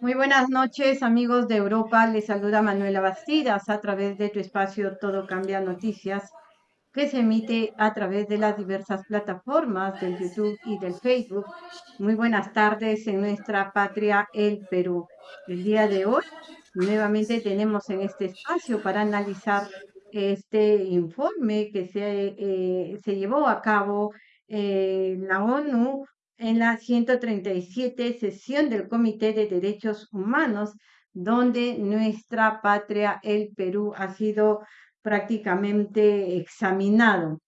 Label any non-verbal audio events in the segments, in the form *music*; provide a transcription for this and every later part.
Muy buenas noches, amigos de Europa. Les saluda Manuela Bastidas a través de tu espacio Todo Cambia Noticias, que se emite a través de las diversas plataformas del YouTube y del Facebook. Muy buenas tardes en nuestra patria, el Perú. El día de hoy, nuevamente tenemos en este espacio para analizar este informe que se, eh, se llevó a cabo en la ONU en la 137 sesión del Comité de Derechos Humanos, donde nuestra patria, el Perú, ha sido prácticamente examinado,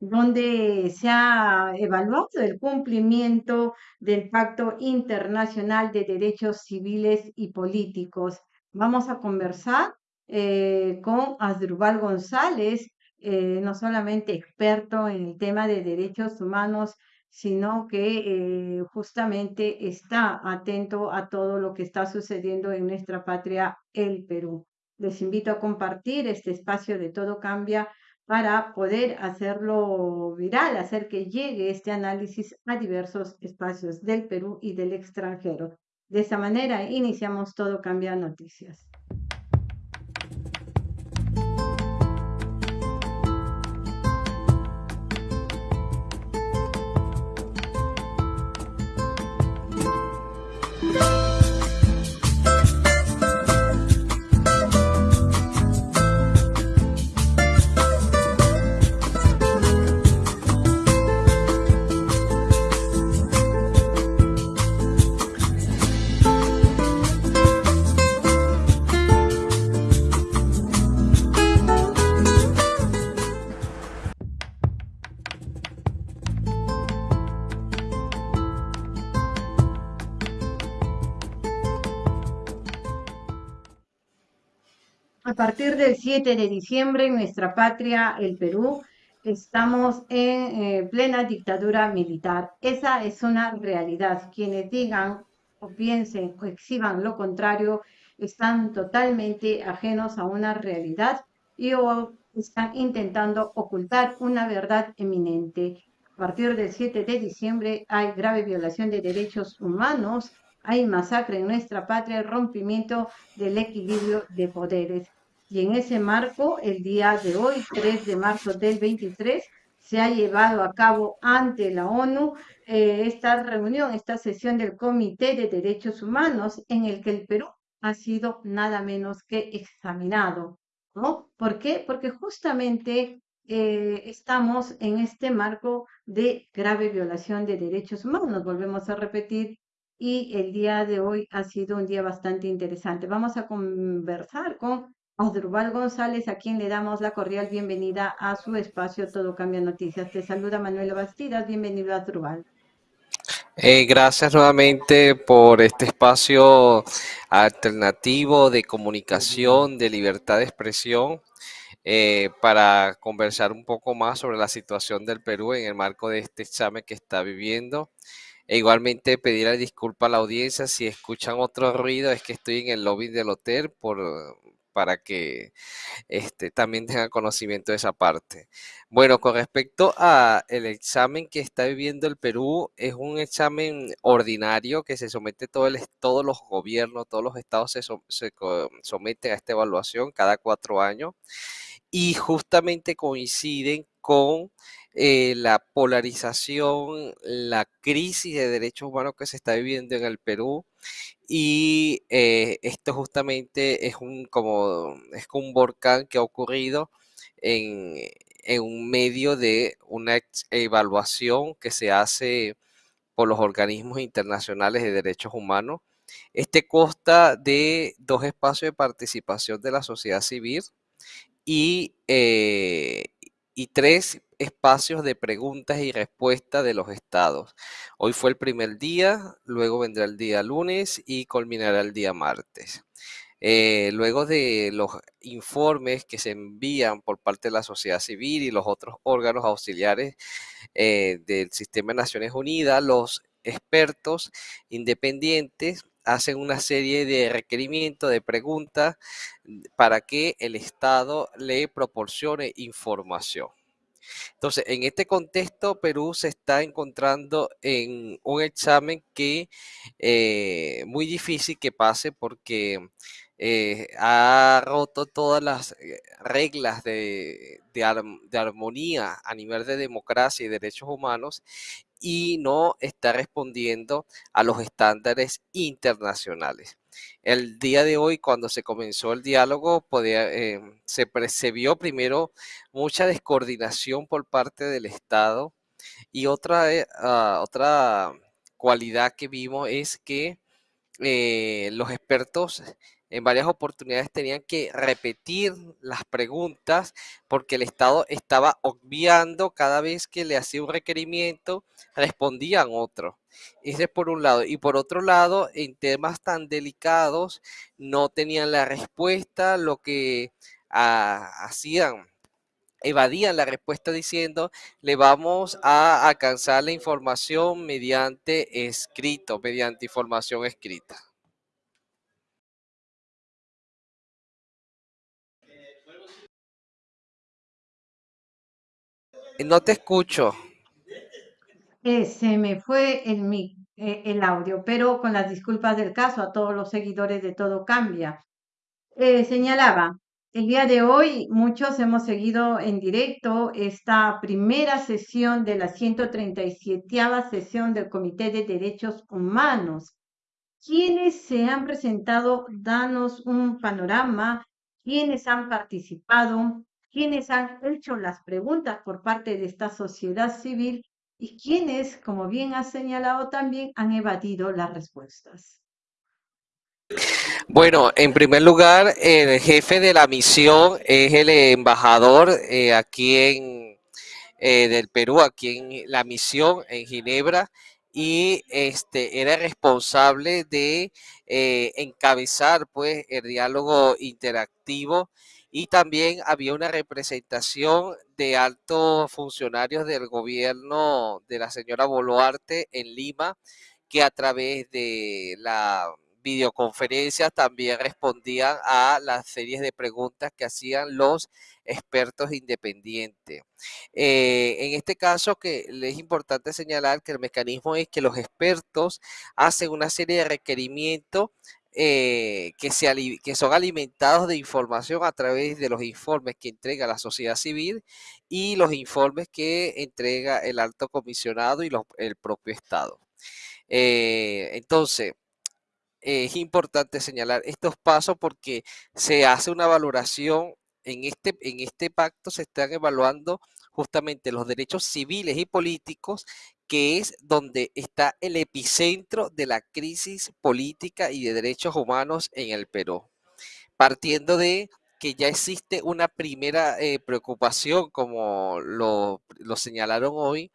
donde se ha evaluado el cumplimiento del Pacto Internacional de Derechos Civiles y Políticos. Vamos a conversar eh, con Asdrubal González, eh, no solamente experto en el tema de derechos humanos, sino que eh, justamente está atento a todo lo que está sucediendo en nuestra patria, el Perú. Les invito a compartir este espacio de Todo Cambia para poder hacerlo viral, hacer que llegue este análisis a diversos espacios del Perú y del extranjero. De esa manera iniciamos Todo Cambia Noticias. Partir del 7 de diciembre en nuestra patria, el Perú, estamos en eh, plena dictadura militar. Esa es una realidad. Quienes digan o piensen o exhiban lo contrario están totalmente ajenos a una realidad y están intentando ocultar una verdad eminente. A partir del 7 de diciembre hay grave violación de derechos humanos, hay masacre en nuestra patria, rompimiento del equilibrio de poderes. Y en ese marco, el día de hoy, 3 de marzo del 23, se ha llevado a cabo ante la ONU eh, esta reunión, esta sesión del Comité de Derechos Humanos, en el que el Perú ha sido nada menos que examinado. ¿no? ¿Por qué? Porque justamente eh, estamos en este marco de grave violación de derechos humanos. Volvemos a repetir y el día de hoy ha sido un día bastante interesante. Vamos a conversar con Asdrubal González, a quien le damos la cordial bienvenida a su espacio Todo Cambia Noticias. Te saluda Manuel Bastidas, bienvenido Asdrubal. Eh, gracias nuevamente por este espacio alternativo de comunicación, de libertad de expresión, eh, para conversar un poco más sobre la situación del Perú en el marco de este examen que está viviendo. E igualmente pedir disculpa a la audiencia si escuchan otro ruido, es que estoy en el lobby del hotel por para que este, también tengan conocimiento de esa parte. Bueno, con respecto a el examen que está viviendo el Perú, es un examen ordinario que se somete todo todos los gobiernos, todos los estados se, se someten a esta evaluación cada cuatro años y justamente coinciden con eh, la polarización, la crisis de derechos humanos que se está viviendo en el Perú y eh, esto justamente es un, como, es un volcán que ha ocurrido en, en un medio de una evaluación que se hace por los organismos internacionales de derechos humanos. Este consta de dos espacios de participación de la sociedad civil y, eh, y tres espacios de preguntas y respuestas de los estados. Hoy fue el primer día, luego vendrá el día lunes y culminará el día martes. Eh, luego de los informes que se envían por parte de la sociedad civil y los otros órganos auxiliares eh, del sistema de Naciones Unidas, los expertos independientes hacen una serie de requerimientos, de preguntas para que el Estado le proporcione información. Entonces, en este contexto, Perú se está encontrando en un examen que eh, muy difícil que pase porque eh, ha roto todas las eh, reglas de, de, armonía a nivel de democracia y derechos humanos y no está respondiendo a los estándares internacionales. El día de hoy, cuando se comenzó el diálogo, podía, eh, se percibió primero mucha descoordinación por parte del Estado y otra, eh, ah, otra cualidad que vimos es que eh, los expertos en varias oportunidades tenían que repetir las preguntas porque el Estado estaba obviando cada vez que le hacía un requerimiento, respondían otro. Ese es por un lado. Y por otro lado, en temas tan delicados, no tenían la respuesta, lo que ah, hacían evadían la respuesta diciendo le vamos a alcanzar la información mediante escrito, mediante información escrita. No te escucho. Eh, se me fue el, eh, el audio, pero con las disculpas del caso a todos los seguidores de Todo Cambia. Eh, señalaba, el día de hoy muchos hemos seguido en directo esta primera sesión de la 137 sesión del Comité de Derechos Humanos. ¿Quiénes se han presentado? Danos un panorama. ¿Quiénes han participado? Quienes han hecho las preguntas por parte de esta sociedad civil y quienes, como bien ha señalado también, han evadido las respuestas. Bueno, en primer lugar, el jefe de la misión es el embajador eh, aquí en eh, del Perú, aquí en la misión en Ginebra, y este era responsable de eh, encabezar pues el diálogo interactivo y también había una representación de altos funcionarios del gobierno de la señora Boluarte en Lima, que a través de la videoconferencia también respondían a las series de preguntas que hacían los expertos independientes. Eh, en este caso, que es importante señalar que el mecanismo es que los expertos hacen una serie de requerimientos eh, que, son alimentados de información a través de los informes que entrega la sociedad civil y los informes que entrega el alto comisionado y el propio Estado. Eh, entonces, es importante señalar estos pasos porque se hace una valoración en este, en este pacto, se están evaluando justamente los derechos civiles y políticos que es donde está el epicentro de la crisis política y de derechos humanos en el Perú. Partiendo de que ya existe una primera eh, preocupación, como lo, lo señalaron hoy,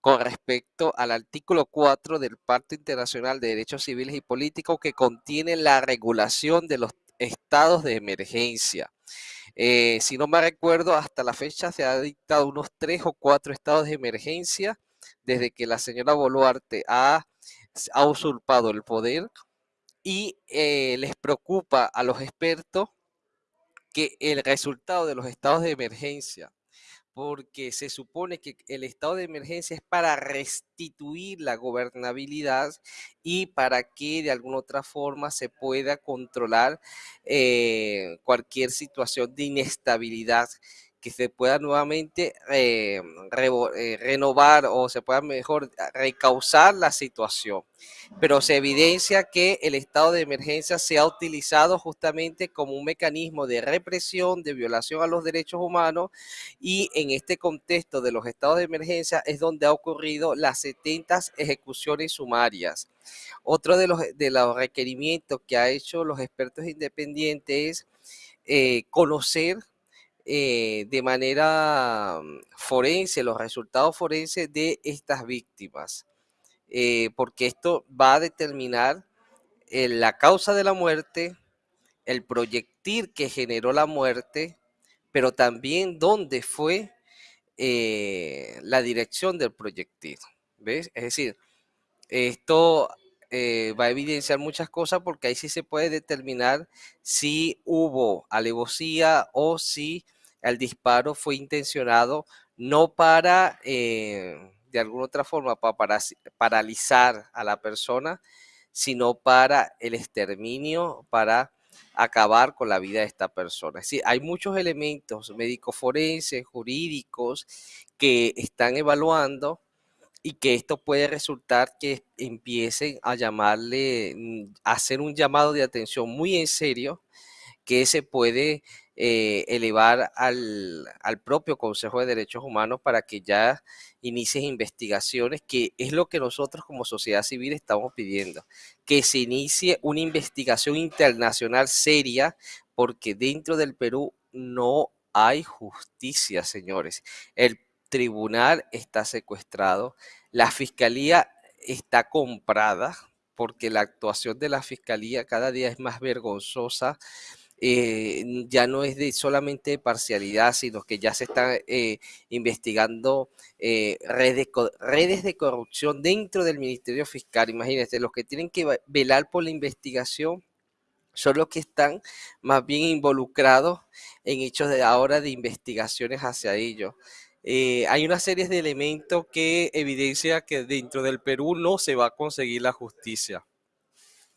con respecto al artículo 4 del Pacto Internacional de Derechos Civiles y Políticos que contiene la regulación de los estados de emergencia. Eh, si no me recuerdo, hasta la fecha se ha dictado unos tres o cuatro estados de emergencia desde que la señora Boluarte ha, usurpado el poder y eh, les preocupa a los expertos que el resultado de los estados de emergencia porque se supone que el estado de emergencia es para restituir la gobernabilidad y para que de alguna otra forma se pueda controlar eh, cualquier situación de inestabilidad que se pueda nuevamente eh, eh, renovar o se pueda mejor recausar la situación. Pero se evidencia que el estado de emergencia se ha utilizado justamente como un mecanismo de represión, de violación a los derechos humanos y en este contexto de los estados de emergencia es donde ha ocurrido las 70 ejecuciones sumarias. Otro de los, de los requerimientos que ha hecho los expertos independientes es eh, conocer eh, de manera mm, forense, los resultados forenses de estas víctimas, eh, porque esto va a determinar eh, la causa de la muerte, el proyectil que generó la muerte, pero también dónde fue la dirección del proyectil. ¿Ves? Es decir, esto va a evidenciar muchas cosas porque ahí sí se puede determinar si hubo alevosía o si el disparo fue intencionado no para, eh, de alguna otra forma, para paralizar a la persona, sino para el exterminio, para acabar con la vida de esta persona. Es decir, hay muchos elementos médicos forenses, jurídicos, que están evaluando y que esto puede resultar que empiecen a llamarle, mm, a hacer un llamado de atención muy en serio que se puede eh, elevar al, al, propio Consejo de Derechos Humanos para que ya inicie investigaciones, que es lo que nosotros como sociedad civil estamos pidiendo, que se inicie una investigación internacional seria, porque dentro del Perú no hay justicia, señores. El tribunal está secuestrado, la fiscalía está comprada, porque la actuación de la fiscalía cada día es más vergonzosa, eh, ya no es de solamente parcialidad, sino que ya se están eh, investigando eh, redes, redes de corrupción dentro del Ministerio Fiscal. Imagínense, los que tienen que velar por la investigación son los que están más bien involucrados en hechos de ahora de investigaciones hacia ellos. hay una serie de elementos que evidencia que dentro del Perú no se va a conseguir la justicia.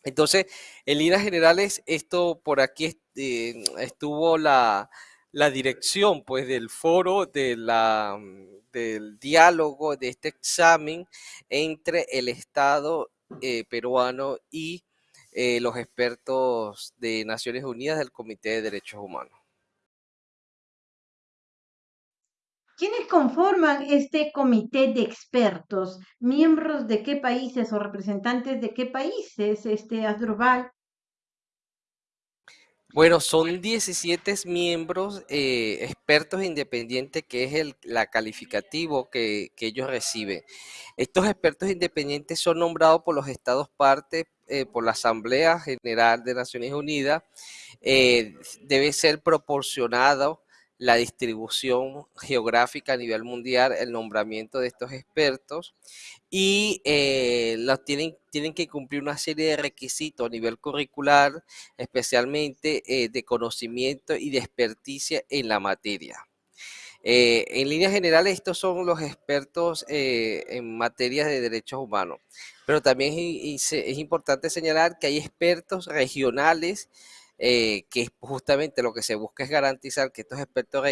Entonces, en líneas generales, esto por aquí eh, estuvo la, dirección pues del foro de la, del diálogo de este examen entre el Estado eh, peruano y eh, los expertos de Naciones Unidas del Comité de Derechos Humanos. ¿Quiénes conforman este comité de expertos? ¿Miembros de qué países o representantes de qué países, este Asdrubal? Bueno, son 17 miembros eh, expertos independientes, que es el la calificativo que, ellos reciben. Estos expertos independientes son nombrados por los estados partes, eh, por la Asamblea General de Naciones Unidas. Eh, debe ser proporcionado la distribución geográfica a nivel mundial, el nombramiento de estos expertos y eh, los tienen, tienen que cumplir una serie de requisitos a nivel curricular, especialmente eh, de conocimiento y de experticia en la materia. Eh, en líneas generales, estos son los expertos en materia de derechos humanos, pero también es, es importante señalar que hay expertos regionales eh, que justamente lo que se busca es garantizar que estos expertos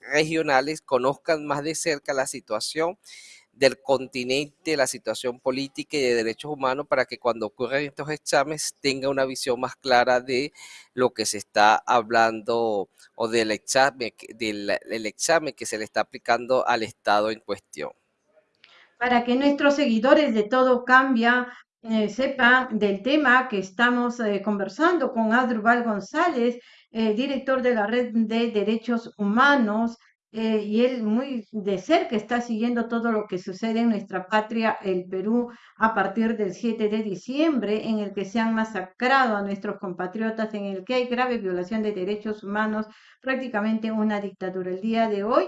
regionales conozcan más de cerca la situación del continente, la situación política y de derechos humanos para que cuando ocurran estos exámenes tenga una visión más clara de lo que se está hablando o del examen, del examen que se le está aplicando al Estado en cuestión. Para que nuestros seguidores de Todo Cambia eh, sepa del tema que estamos eh, conversando con Adrubal González, eh, director de la Red de Derechos Humanos, y él muy de cerca está siguiendo todo lo que sucede en nuestra patria, el Perú, a partir del 7 de diciembre, en el que se han masacrado a nuestros compatriotas, en el que hay grave violación de derechos humanos, prácticamente una dictadura. El día de hoy,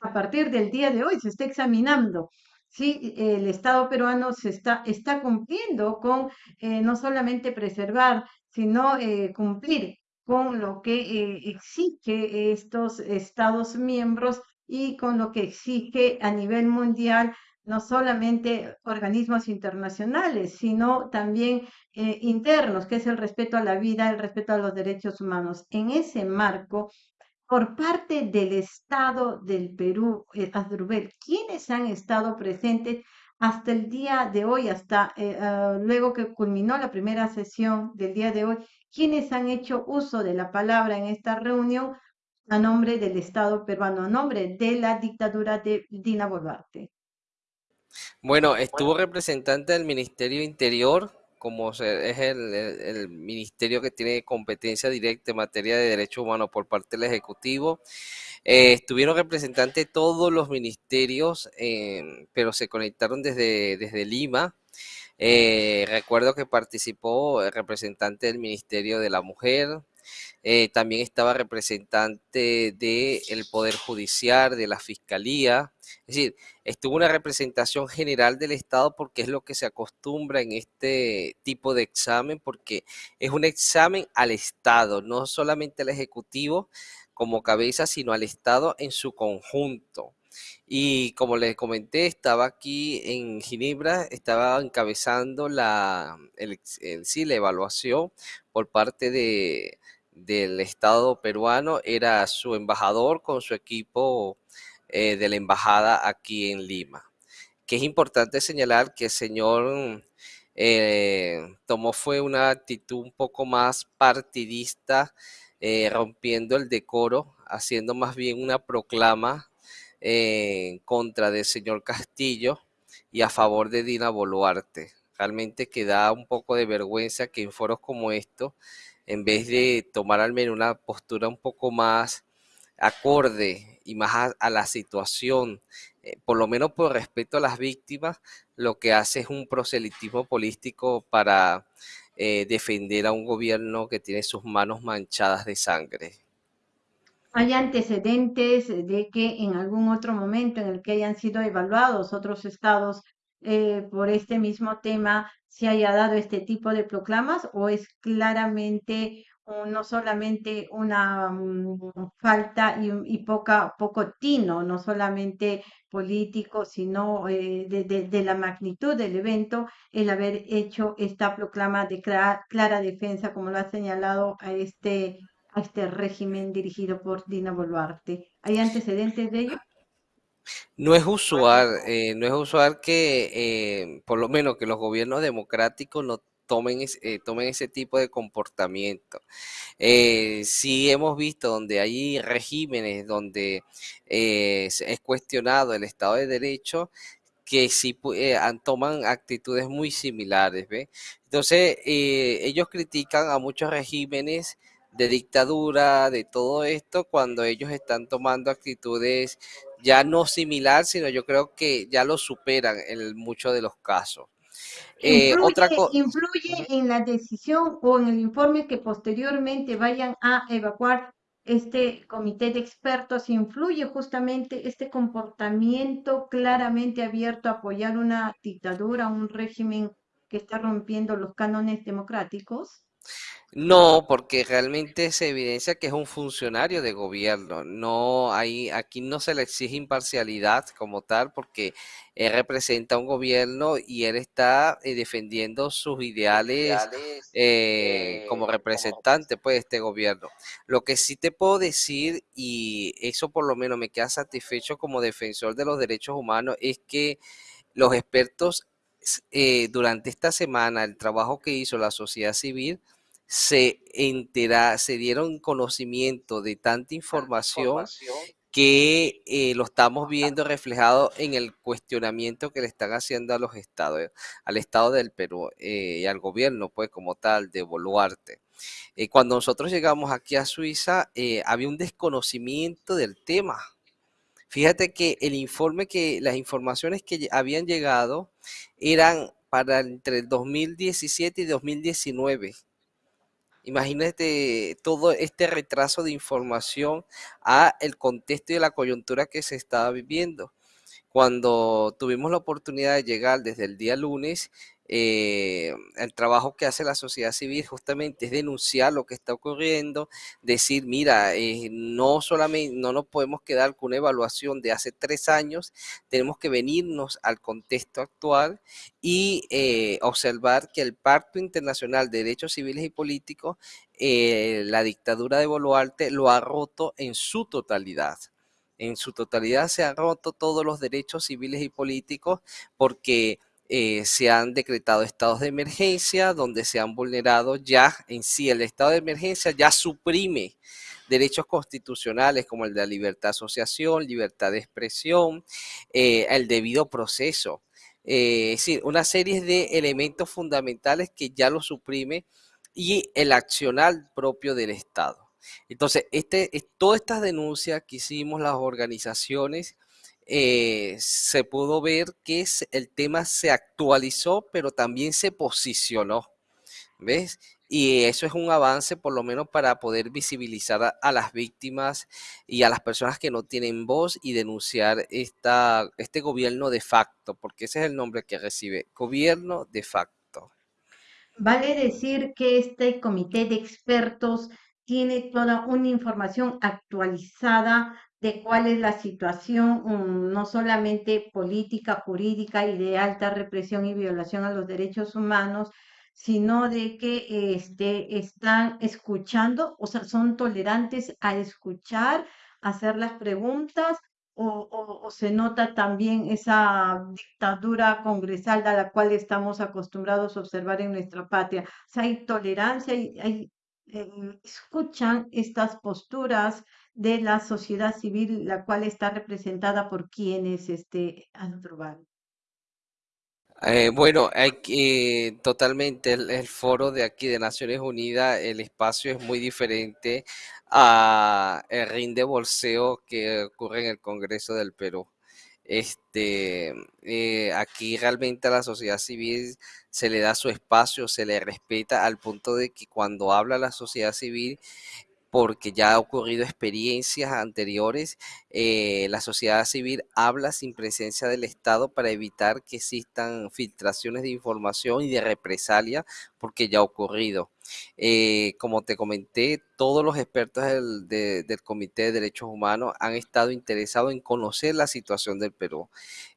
a partir del día de hoy, se está examinando Sí, el Estado peruano se está, está cumpliendo con eh, no solamente preservar, sino eh, cumplir con lo que eh, exige estos Estados miembros y con lo que exige a nivel mundial no solamente organismos internacionales, sino también internos, que es el respeto a la vida, el respeto a los derechos humanos. En ese marco, por parte del Estado del Perú, eh, Adrubel, ¿quiénes han estado presentes hasta el día de hoy, hasta eh, ah, luego que culminó la primera sesión del día de hoy? ¿Quiénes han hecho uso de la palabra en esta reunión a nombre del Estado peruano, a nombre de la dictadura de Dina Boluarte? Bueno, estuvo representante del Ministerio Interior, como es el, ministerio que tiene competencia directa en materia de derechos humanos por parte del Ejecutivo. Eh, estuvieron representantes de todos los ministerios, eh, pero se conectaron desde, desde Lima. Eh, recuerdo que participó el representante del Ministerio de la Mujer, también estaba representante del Poder Judicial, de la Fiscalía, es decir, estuvo una representación general del Estado porque es lo que se acostumbra en este tipo de examen, porque es un examen al Estado, no solamente al Ejecutivo, como cabeza, sino al Estado en su conjunto. Y como les comenté, estaba aquí en Ginebra, estaba encabezando la, sí, la evaluación por parte de, del Estado peruano, era su embajador con su equipo eh, de la embajada aquí en Lima. Que es importante señalar que el señor eh, tomó fue una actitud un poco más partidista, eh, rompiendo el decoro, haciendo más bien una proclama en contra del señor Castillo y a favor de Dina Boluarte. Realmente que da un poco de vergüenza que en foros como estos, en vez de tomar al menos una postura un poco más acorde y más a, la situación, eh, por lo menos por respeto a las víctimas, lo que hace es un proselitismo político para eh, defender a un gobierno que tiene sus manos manchadas de sangre. ¿Hay antecedentes de que en algún otro momento en el que hayan sido evaluados otros estados eh, por este mismo tema se haya dado este tipo de proclamas o es claramente no solamente una mm, falta y, poca, poco tino, no solamente político, sino eh, de, la magnitud del evento, el haber hecho esta proclama de clara, defensa, como lo ha señalado a este, a este régimen dirigido por Dina Boluarte. ¿Hay antecedentes de ello? No es usual, eh, no es usual que, eh, por lo menos que los gobiernos democráticos no tomen, eh, tomen ese tipo de comportamiento. Eh, sí hemos visto donde hay regímenes donde eh, es cuestionado el Estado de Derecho, que sí eh, toman actitudes muy similares. ¿ve? Entonces, ellos critican a muchos regímenes de dictadura, de todo esto, cuando ellos están tomando actitudes ya no similares, sino yo creo que ya lo superan en muchos de los casos. Eh, influye, otra influye en la decisión o en el informe que posteriormente vayan a evacuar este comité de expertos, influye justamente este comportamiento claramente abierto a apoyar una dictadura, un régimen que está rompiendo los cánones democráticos? No, porque realmente se evidencia que es un funcionario de gobierno. No hay, aquí no se le exige imparcialidad como tal, porque él representa un gobierno y él está eh, defendiendo sus ideales eh, eh, como representante pues, de este gobierno. Lo que sí te puedo decir, y eso por lo menos me queda satisfecho como defensor de los derechos humanos, es que los expertos durante esta semana, el trabajo que hizo la sociedad civil, se entera, se dieron conocimiento de tanta información que eh, lo estamos viendo reflejado en el cuestionamiento que le están haciendo a los estados, al estado del Perú eh, y al gobierno, pues como tal, de Boluarte. Eh, cuando nosotros llegamos aquí a Suiza, había un desconocimiento del tema. Fíjate que el informe que, las informaciones que habían llegado eran para entre el 2017 y 2019 Imagínate todo este retraso de información a el contexto y la coyuntura que se estaba viviendo. Cuando tuvimos la oportunidad de llegar desde el día lunes, eh, el trabajo que hace la sociedad civil justamente es denunciar lo que está ocurriendo, decir, mira, eh, no solamente, no nos podemos quedar con una evaluación de hace tres años, tenemos que venirnos al contexto actual y eh, observar que el Pacto Internacional de Derechos Civiles y Políticos, la dictadura de Boluarte lo ha roto en su totalidad en su totalidad se han roto todos los derechos civiles y políticos porque eh, se han decretado estados de emergencia donde se han vulnerado ya en sí el estado de emergencia ya suprime derechos constitucionales como el de la libertad de asociación, libertad de expresión, eh, el debido proceso. Eh, es decir, una serie de elementos fundamentales que ya lo suprime y el accional propio del Estado. Entonces, este, todas estas denuncias que hicimos las organizaciones eh, se pudo ver que el tema se actualizó, pero también se posicionó. ¿Ves? Y eso es un avance, por lo menos, para poder visibilizar a, las víctimas y a las personas que no tienen voz y denunciar esta, este gobierno de facto, porque ese es el nombre que recibe, gobierno de facto. Vale decir que este comité de expertos tiene toda una información actualizada de cuál es la situación, mm, no solamente política, jurídica y de alta represión y violación a los derechos humanos, sino de que este, están escuchando, o sea, son tolerantes a escuchar, hacer las preguntas o, se nota también esa dictadura congresal a la cual estamos acostumbrados a observar en nuestra patria. O sea, hay tolerancia, y hay, eh, escuchan estas posturas de la sociedad civil, la cual está representada por quienes este, Asdrúbal. Eh, bueno, hay que, totalmente el, el, foro de aquí de Naciones Unidas, el espacio es muy diferente a el ring de bolseo que ocurre en el Congreso del Perú. Este, eh, aquí realmente a la sociedad civil se le da su espacio, se le respeta al punto de que cuando habla la sociedad civil porque ya ha ocurrido experiencias anteriores, eh, la sociedad civil habla sin presencia del Estado para evitar que existan filtraciones de información y de represalia, porque ya ha ocurrido. Eh, como te comenté, todos los expertos del, del, Comité de Derechos Humanos han estado interesados en conocer la situación del Perú.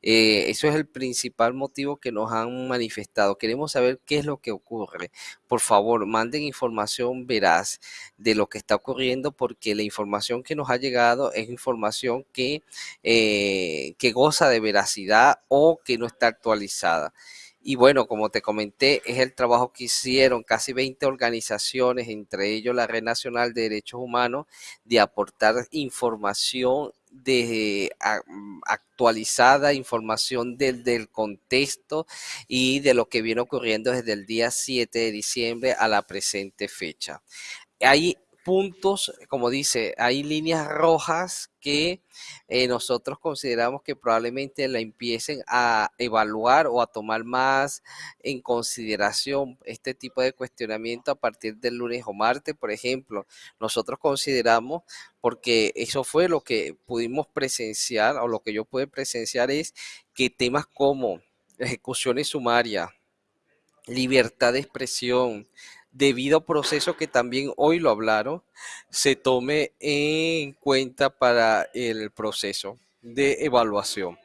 Eh, eso es el principal motivo que nos han manifestado. Queremos saber qué es lo que ocurre. Por favor, manden información veraz de lo que está ocurriendo porque la información que nos ha llegado es información que, eh, que goza de veracidad o que no está actualizada. Y bueno, como te comenté, es el trabajo que hicieron casi 20 organizaciones, entre ellos la Red Nacional de Derechos Humanos, de aportar información de mm, actualizada, información del, contexto y de lo que viene ocurriendo desde el día 7 de diciembre a la presente fecha. Hay puntos, como dice, hay líneas rojas que eh, nosotros consideramos que probablemente la empiecen a evaluar o a tomar más en consideración este tipo de cuestionamiento a partir del lunes o martes, por ejemplo. Nosotros consideramos, porque eso fue lo que pudimos presenciar o lo que yo pude presenciar es que temas como ejecuciones sumarias, libertad de expresión, debido proceso que también hoy lo hablaron, se tome en cuenta para el proceso de evaluación.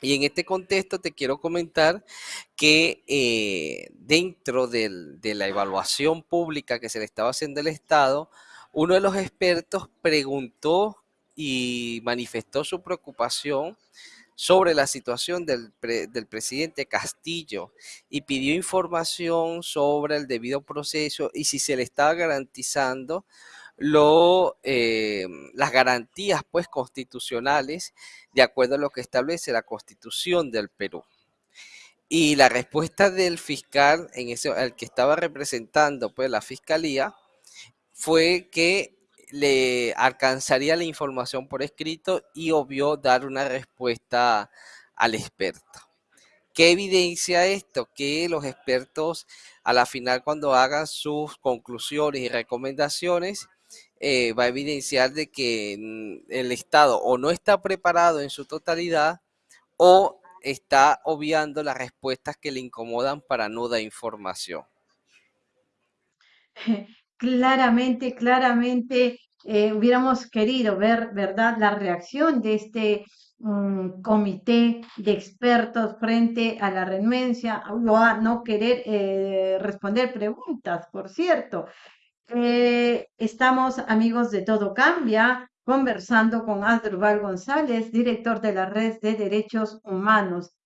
Y en este contexto te quiero comentar que eh, dentro de la evaluación pública que se le estaba haciendo al Estado, uno de los expertos preguntó y manifestó su preocupación sobre la situación del, del, presidente Castillo y pidió información sobre el debido proceso y si se le estaba garantizando lo, eh, las garantías pues constitucionales de acuerdo a lo que establece la constitución del Perú. Y la respuesta del fiscal, en ese, el que estaba representando pues la fiscalía, fue que le alcanzaría la información por escrito y obvió dar una respuesta al experto. ¿Qué evidencia esto? Que los expertos a la final cuando hagan sus conclusiones y recomendaciones eh, va a evidenciar de que mm, el Estado o no está preparado en su totalidad o está obviando las respuestas que le incomodan para no dar información. *laughs* claramente, claramente eh, hubiéramos querido ver, ¿verdad?, la reacción de este mm, comité de expertos frente a la renuencia o a no querer eh, responder preguntas, por cierto. Eh, estamos, amigos de Todo Cambia, conversando con Adrubal González, director de la Red de Derechos Humanos.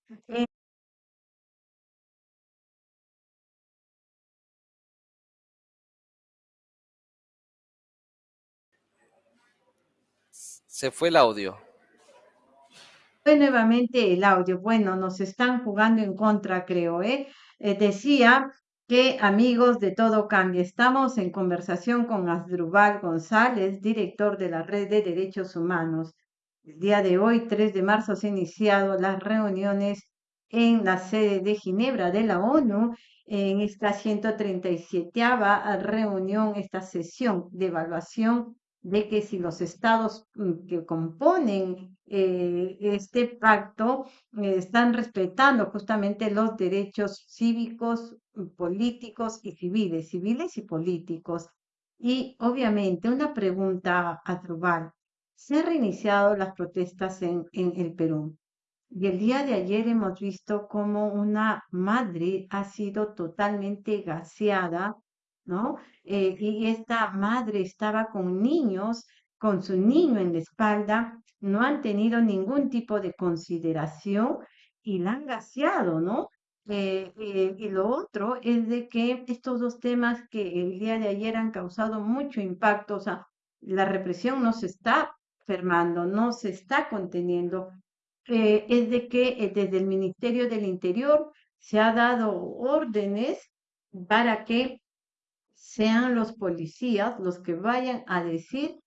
Se fue el audio. Fue nuevamente el audio. Bueno, nos están jugando en contra, creo, ¿eh? eh decía que amigos de Todo Cambia, estamos en conversación con Asdrubal González, director de la Red de Derechos Humanos. El día de hoy, 3 de marzo, se han iniciado las reuniones en la sede de Ginebra de la ONU, en esta 137 reunión, esta sesión de evaluación de que si los estados mm, que componen eh, este pacto eh, están respetando justamente los derechos cívicos, mm, políticos y civiles, civiles y políticos. Y obviamente una pregunta a Trubal. ¿Se han reiniciado las protestas en, en el Perú? Y el día de ayer hemos visto cómo una madre ha sido totalmente gaseada, ¿no? Eh, y esta madre estaba con niños, con su niño en la espalda, no han tenido ningún tipo de consideración y la han gaseado, ¿no? Eh, eh, y lo otro es de que estos dos temas que el día de ayer han causado mucho impacto, o sea, la represión no se está fermando, no se está conteniendo, es de que desde el Ministerio del Interior se ha dado órdenes para que sean los policías los que vayan a decir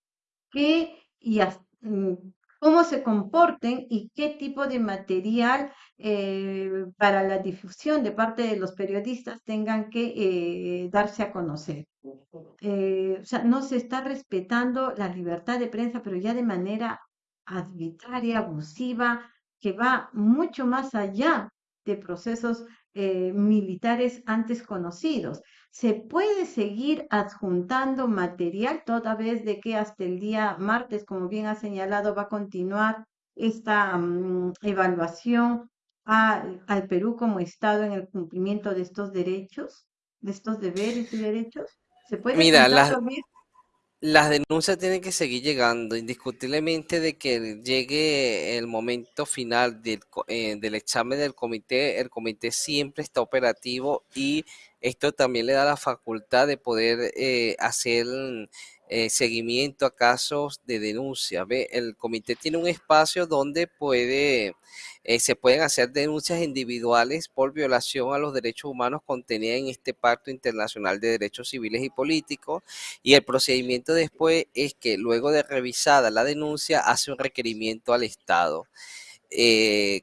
qué y mm, cómo se comporten y qué tipo de material eh, para la difusión de parte de los periodistas tengan que darse a conocer. o sea, no se está respetando la libertad de prensa, pero ya de manera arbitraria, abusiva, que va mucho más allá de procesos eh, militares antes conocidos. Se puede seguir adjuntando material toda vez de que hasta el día martes, como bien ha señalado, va a continuar esta mm, evaluación al Perú como Estado en el cumplimiento de estos derechos, de estos deberes y derechos. ¿Se puede Mira, las, las denuncias tienen que seguir llegando, indiscutiblemente de que llegue el momento final del, eh, del, examen del comité, el comité siempre está operativo y esto también le da la facultad de poder eh, hacer eh, seguimiento a casos de denuncia. El comité tiene un espacio donde puede, eh, se pueden hacer denuncias individuales por violación a los derechos humanos contenidas en este Pacto Internacional de Derechos Civiles y Políticos y el procedimiento después es que luego de revisada la denuncia hace un requerimiento al Estado.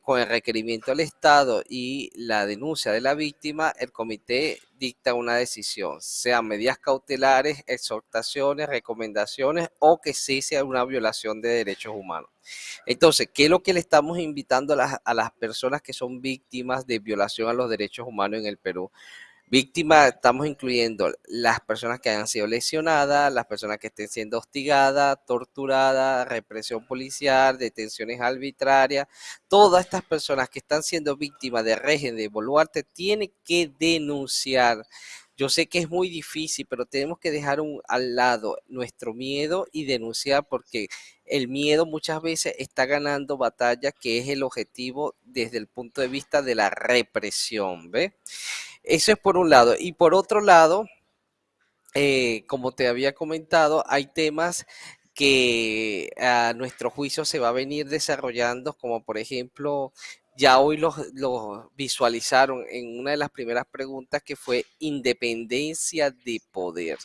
Con el requerimiento al Estado y la denuncia de la víctima, el comité dicta una decisión, sean medidas cautelares, exhortaciones, recomendaciones o que sí sea una violación de derechos humanos. Entonces, ¿qué es lo que le estamos invitando a las, a las personas que son víctimas de violación a los derechos humanos en el Perú? Víctimas, estamos incluyendo las personas que hayan sido lesionadas, las personas que estén siendo hostigadas, torturadas, represión policial, detenciones arbitrarias. Todas estas personas que están siendo víctimas de régimen de Boluarte tienen que denunciar. Yo sé que es muy difícil, pero tenemos que dejar al lado nuestro miedo y denunciar porque el miedo muchas veces está ganando batalla, que es el objetivo desde el punto de vista de la represión, ¿ve? Eso es por un lado. Y por otro lado, eh, como te había comentado, hay temas que a nuestro juicio se va a venir desarrollando, como por ejemplo, ya hoy los, visualizaron en una de las primeras preguntas que fue independencia de poder.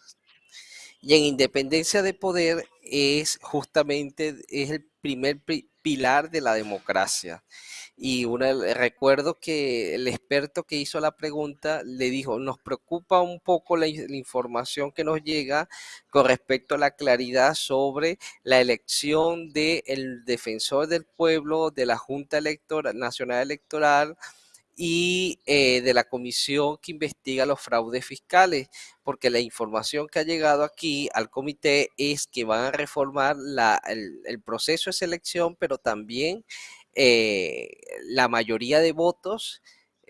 Y en independencia de poder es justamente es el primer pilar de la democracia. Y recuerdo que el experto que hizo la pregunta le dijo, nos preocupa un poco la, información que nos llega con respecto a la claridad sobre la elección del defensor del pueblo, de la Junta Electoral, Nacional Electoral, y eh, de la comisión que investiga los fraudes fiscales, porque la información que ha llegado aquí al comité es que van a reformar el, el, proceso de selección, pero también eh, la mayoría de votos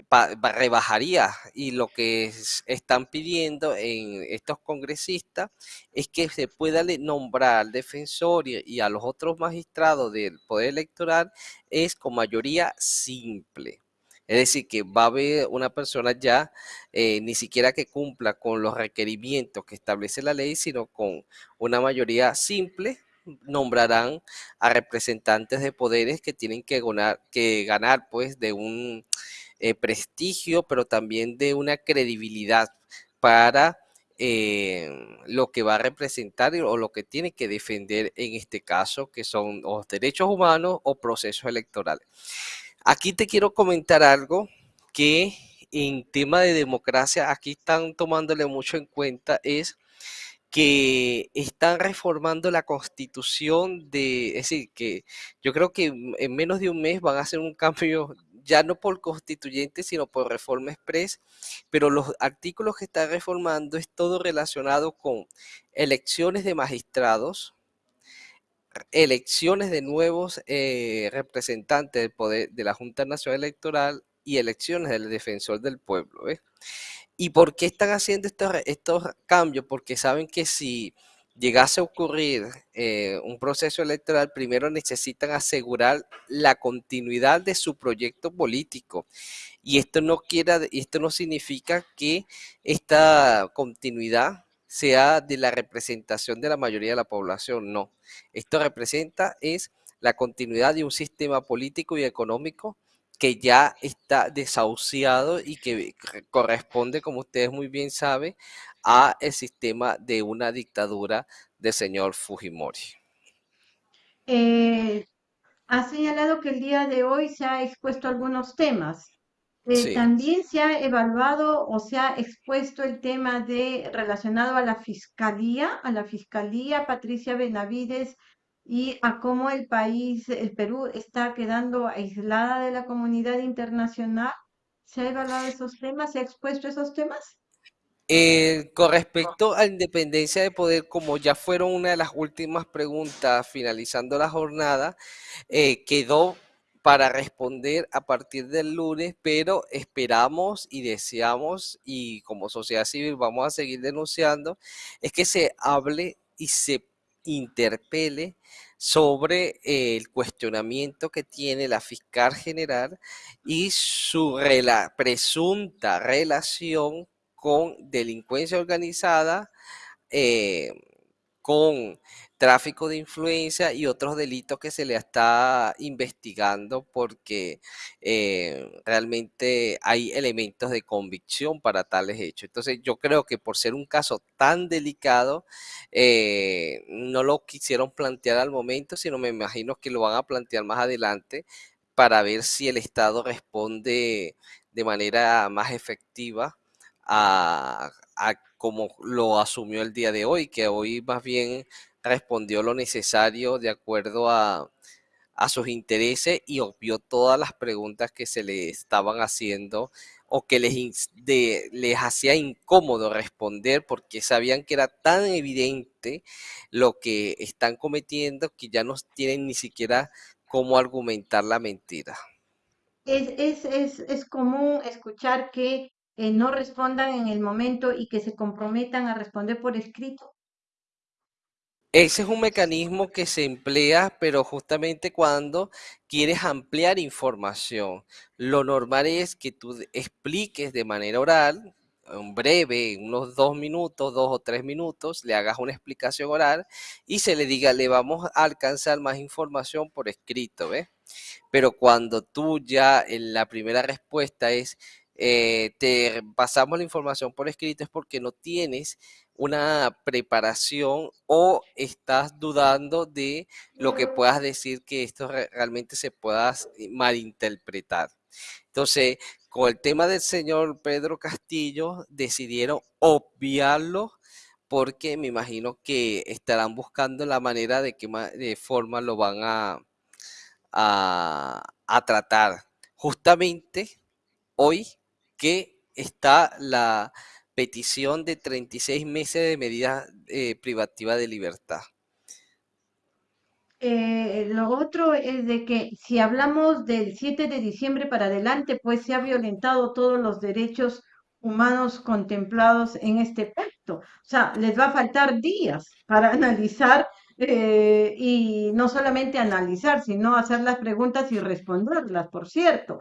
rebajaría y lo que están pidiendo en estos congresistas es que se pueda nombrar al defensor y, a los otros magistrados del poder electoral es con mayoría simple. Es decir, que va a haber una persona ya eh, ni siquiera que cumpla con los requerimientos que establece la ley, sino con una mayoría simple nombrarán a representantes de poderes que tienen que ganar, que ganar pues de un eh, prestigio, pero también de una credibilidad para eh, lo que va a representar o lo que tiene que defender en este caso, que son los derechos humanos o procesos electorales. Aquí te quiero comentar algo que en tema de democracia aquí están tomándole mucho en cuenta es que están reformando la constitución de, es decir, que yo creo que en menos de un mes van a hacer un cambio ya no por constituyente, sino por reforma express, pero los artículos que está reformando es todo relacionado con elecciones de magistrados, elecciones de nuevos eh, representantes del poder de la Junta Nacional Electoral y elecciones del defensor del pueblo. ¿Y por qué están haciendo estos, estos cambios? Porque saben que si llegase a ocurrir eh, un proceso electoral, primero necesitan asegurar la continuidad de su proyecto político. Y esto no, quiera, esto no significa que esta continuidad sea de la representación de la mayoría de la población, no. Esto representa es la continuidad de un sistema político y económico que ya está desahuciado y que corresponde, como ustedes muy bien saben, a el sistema de una dictadura del señor Fujimori. Eh, ha señalado que el día de hoy se ha expuesto algunos temas. Eh, también se ha evaluado o se ha expuesto el tema de relacionado a la fiscalía, a la fiscalía Patricia Benavides y a cómo el país, el Perú, está quedando aislada de la comunidad internacional. ¿Se ha evaluado esos temas? ¿Se ha expuesto esos temas? Eh, con respecto a independencia de poder, como ya fueron una de las últimas preguntas finalizando la jornada, eh, quedó para responder a partir del lunes, pero esperamos y deseamos, y como sociedad civil vamos a seguir denunciando, es que se hable y se interpele sobre el cuestionamiento que tiene la fiscal general y su presunta relación con delincuencia organizada, eh, con tráfico de influencia y otros delitos que se le está investigando porque eh, realmente hay elementos de convicción para tales hechos. Entonces yo creo que por ser un caso tan delicado, eh, no lo quisieron plantear al momento, sino me imagino que lo van a plantear más adelante para ver si el Estado responde de manera más efectiva a, como lo asumió el día de hoy, que hoy más bien respondió lo necesario de acuerdo a, sus intereses y obvió todas las preguntas que se le estaban haciendo o que les, les hacía incómodo responder porque sabían que era tan evidente lo que están cometiendo que ya no tienen ni siquiera cómo argumentar la mentira. Es, es, es común escuchar que eh, no respondan en el momento y que se comprometan a responder por escrito? Ese es un mecanismo que se emplea, pero justamente cuando quieres ampliar información. Lo normal es que tú expliques de manera oral, en breve, unos dos minutos, dos o tres minutos, le hagas una explicación oral y se le diga, le vamos a alcanzar más información por escrito, ¿ves? Pero cuando tú ya en la primera respuesta es, eh, te pasamos la información por escrito es porque no tienes una preparación o estás dudando de lo que puedas decir que esto realmente se pueda malinterpretar. Entonces, con el tema del señor Pedro Castillo, decidieron obviarlo porque me imagino que estarán buscando la manera de qué de forma lo van a, a tratar. Justamente hoy que está la petición de 36 meses de medida eh, privativa de libertad. Eh, lo otro es de que si hablamos del 7 de diciembre para adelante, pues se ha violentado todos los derechos humanos contemplados en este pacto. O sea, les va a faltar días para *laughs* analizar eh, y no solamente analizar, sino hacer las preguntas y responderlas, por cierto.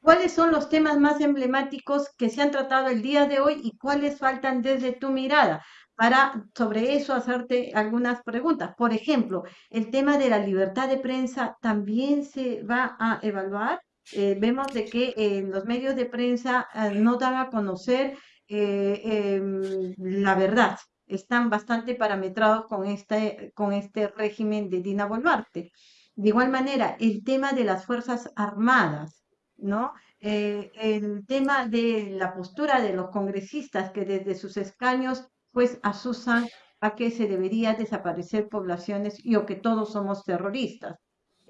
¿Cuáles son los temas más emblemáticos que se han tratado el día de hoy y cuáles faltan desde tu mirada? Para sobre eso hacerte algunas preguntas. Por ejemplo, el tema de la libertad de prensa también se va a evaluar. Eh, vemos de que los medios de prensa eh, no dan a conocer eh, em, la verdad. Están bastante parametrados con este, con este régimen de Dina Boluarte. De igual manera, el tema de las Fuerzas Armadas ¿no? Eh, el tema de la postura de los congresistas que desde sus escaños pues asusan a que se debería desaparecer poblaciones y o que todos somos terroristas.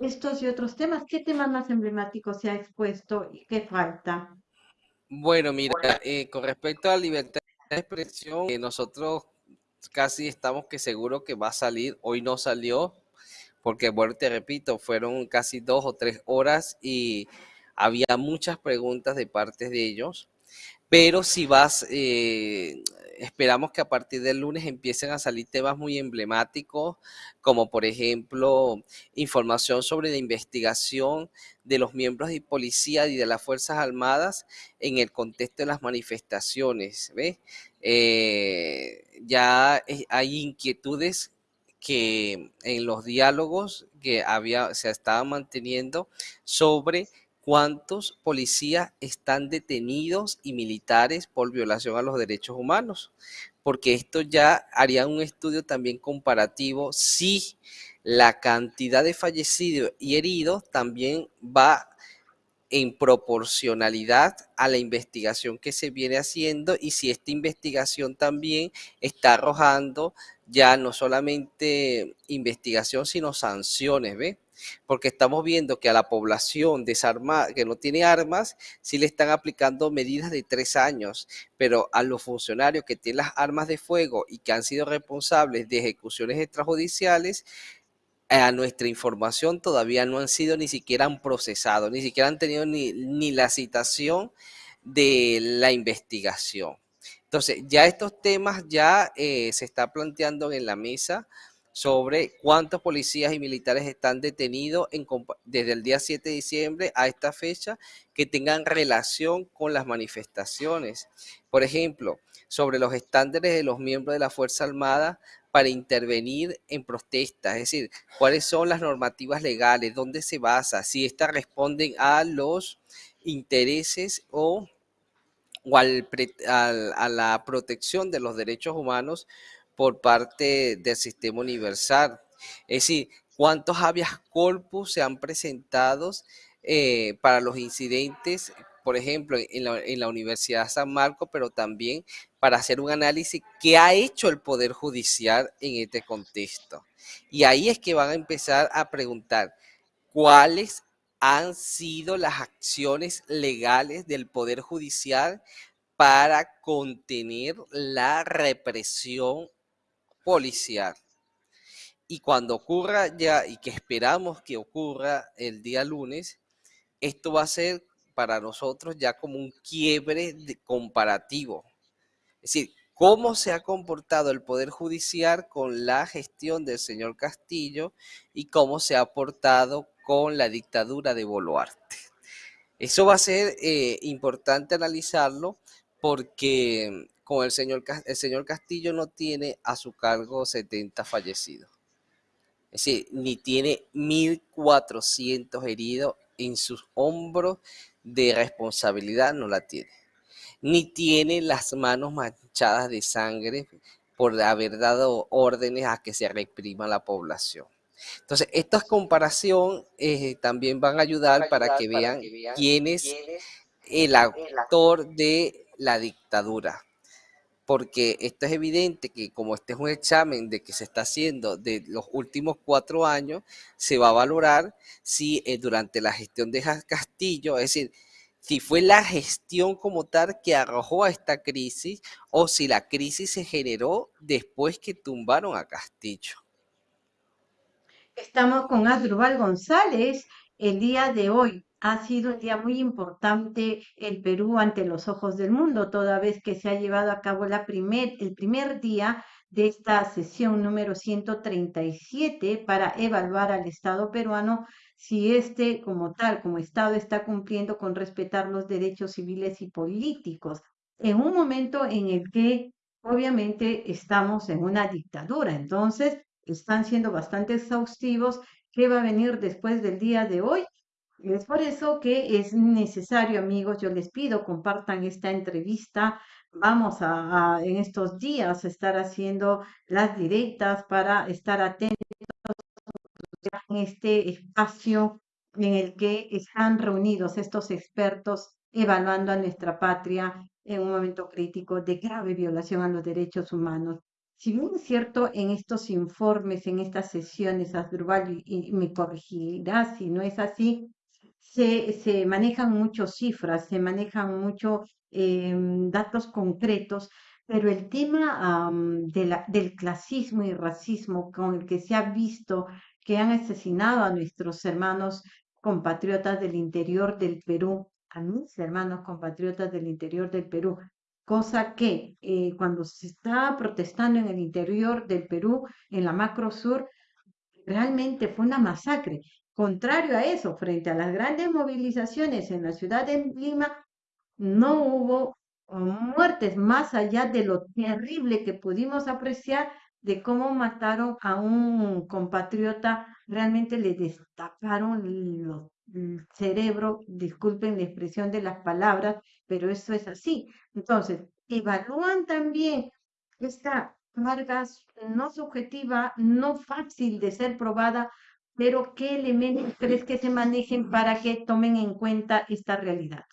estos y otros temas. ¿Qué tema más emblemático se ha expuesto y qué falta? Bueno, mira, eh, con respecto a la libertad de expresión, eh, nosotros casi estamos que seguro que va a salir. Hoy no salió, porque bueno, te repito, fueron casi dos o tres horas y había muchas preguntas de parte de ellos. Pero si vas, eh, esperamos que a partir del lunes empiecen a salir temas muy emblemáticos, como por ejemplo información sobre la investigación de los miembros de policía y de las Fuerzas Armadas en el contexto de las manifestaciones. ¿ves? Eh, ya hay inquietudes que en los diálogos que había, se estaban manteniendo sobre cuántos policías están detenidos y militares por violación a los derechos humanos, porque esto ya haría un estudio también comparativo si la cantidad de fallecidos y heridos también va en proporcionalidad a la investigación que se viene haciendo y si esta investigación también está arrojando ya no solamente investigación, sino sanciones, ¿ve? Porque estamos viendo que a la población desarmada, que no tiene armas, sí le están aplicando medidas de tres años, pero a los funcionarios que tienen las armas de fuego y que han sido responsables de ejecuciones extrajudiciales, a nuestra información todavía no han sido ni siquiera han procesado, ni siquiera han tenido ni, ni la citación de la investigación. Entonces, ya estos temas ya eh, se está planteando en la mesa sobre cuántos policías y militares están detenidos desde el día 7 de diciembre a esta fecha que tengan relación con las manifestaciones. Por ejemplo, sobre los estándares de los miembros de la Fuerza Armada para intervenir en protestas, es decir, cuáles son las normativas legales, dónde se basa, si éstas responden a los intereses o, a la protección de los derechos humanos por parte del sistema universal. Es decir, cuántos habeas corpus se han presentado eh, para los incidentes, por ejemplo, en la, en la Universidad San Marcos, pero también para hacer un análisis que ha hecho el Poder Judicial en este contexto. Y ahí es que van a empezar a preguntar cuáles han sido las acciones legales del Poder Judicial para contener la represión policial. Y cuando ocurra ya, y que esperamos que ocurra el día lunes, esto va a ser para nosotros ya como un quiebre de comparativo. Es decir, cómo se ha comportado el Poder Judicial con la gestión del señor Castillo y cómo se ha portado con la dictadura de Boluarte. Eso va a ser eh, importante analizarlo porque con el señor, el señor Castillo no tiene a su cargo 70 fallecidos. Es decir, ni tiene 1.400 heridos en sus hombros de responsabilidad, no la tiene. Ni tiene las manos manchadas de sangre por haber dado órdenes a que se reprima la población. Entonces, estas comparación eh, también van a ayudar para que vean quién es el actor de la dictadura porque esto es evidente que como este es un examen de que se está haciendo de los últimos cuatro años, se va a valorar si eh, durante la gestión de Castillo, es decir, si fue la gestión como tal que arrojó a esta crisis o si la crisis se generó después que tumbaron a Castillo. Estamos con Asdrúbal González el día de hoy ha sido un día muy importante el Perú ante los ojos del mundo, toda vez que se ha llevado a cabo el primer día de esta sesión número 137 para evaluar al Estado peruano si éste como tal, como Estado, está cumpliendo con respetar los derechos civiles y políticos, en un momento en el que obviamente estamos en una dictadura. Entonces, están siendo bastante exhaustivos. ¿Qué va a venir después del día de hoy? Es por eso que es necesario, amigos, yo les pido, compartan esta entrevista. Vamos a, en estos días estar haciendo las directas para estar atentos en este espacio en el que están reunidos estos expertos evaluando a nuestra patria en un momento crítico de grave violación a los derechos humanos. Si bien es cierto, en estos informes, en estas sesiones, Asdrúbal, y, me corregirá si no es así, se, manejan muchas cifras, se manejan muchos em, datos concretos, pero el tema la, del clasismo y racismo con el que se ha visto que han asesinado a nuestros hermanos compatriotas del interior del Perú, a mis hermanos compatriotas del interior del Perú, cosa que eh, cuando se está protestando en el interior del Perú, en la macro sur, realmente fue una masacre. Contrario a eso, frente a las grandes movilizaciones en la ciudad de Lima, no hubo muertes más allá de lo terrible que pudimos apreciar de cómo mataron a un compatriota, realmente le destaparon el cerebro, disculpen la expresión de las palabras, pero eso es así. Entonces, evalúan también esta carga no subjetiva, no fácil de ser probada, pero ¿qué elementos crees que se manejen para que tomen en cuenta esta realidad?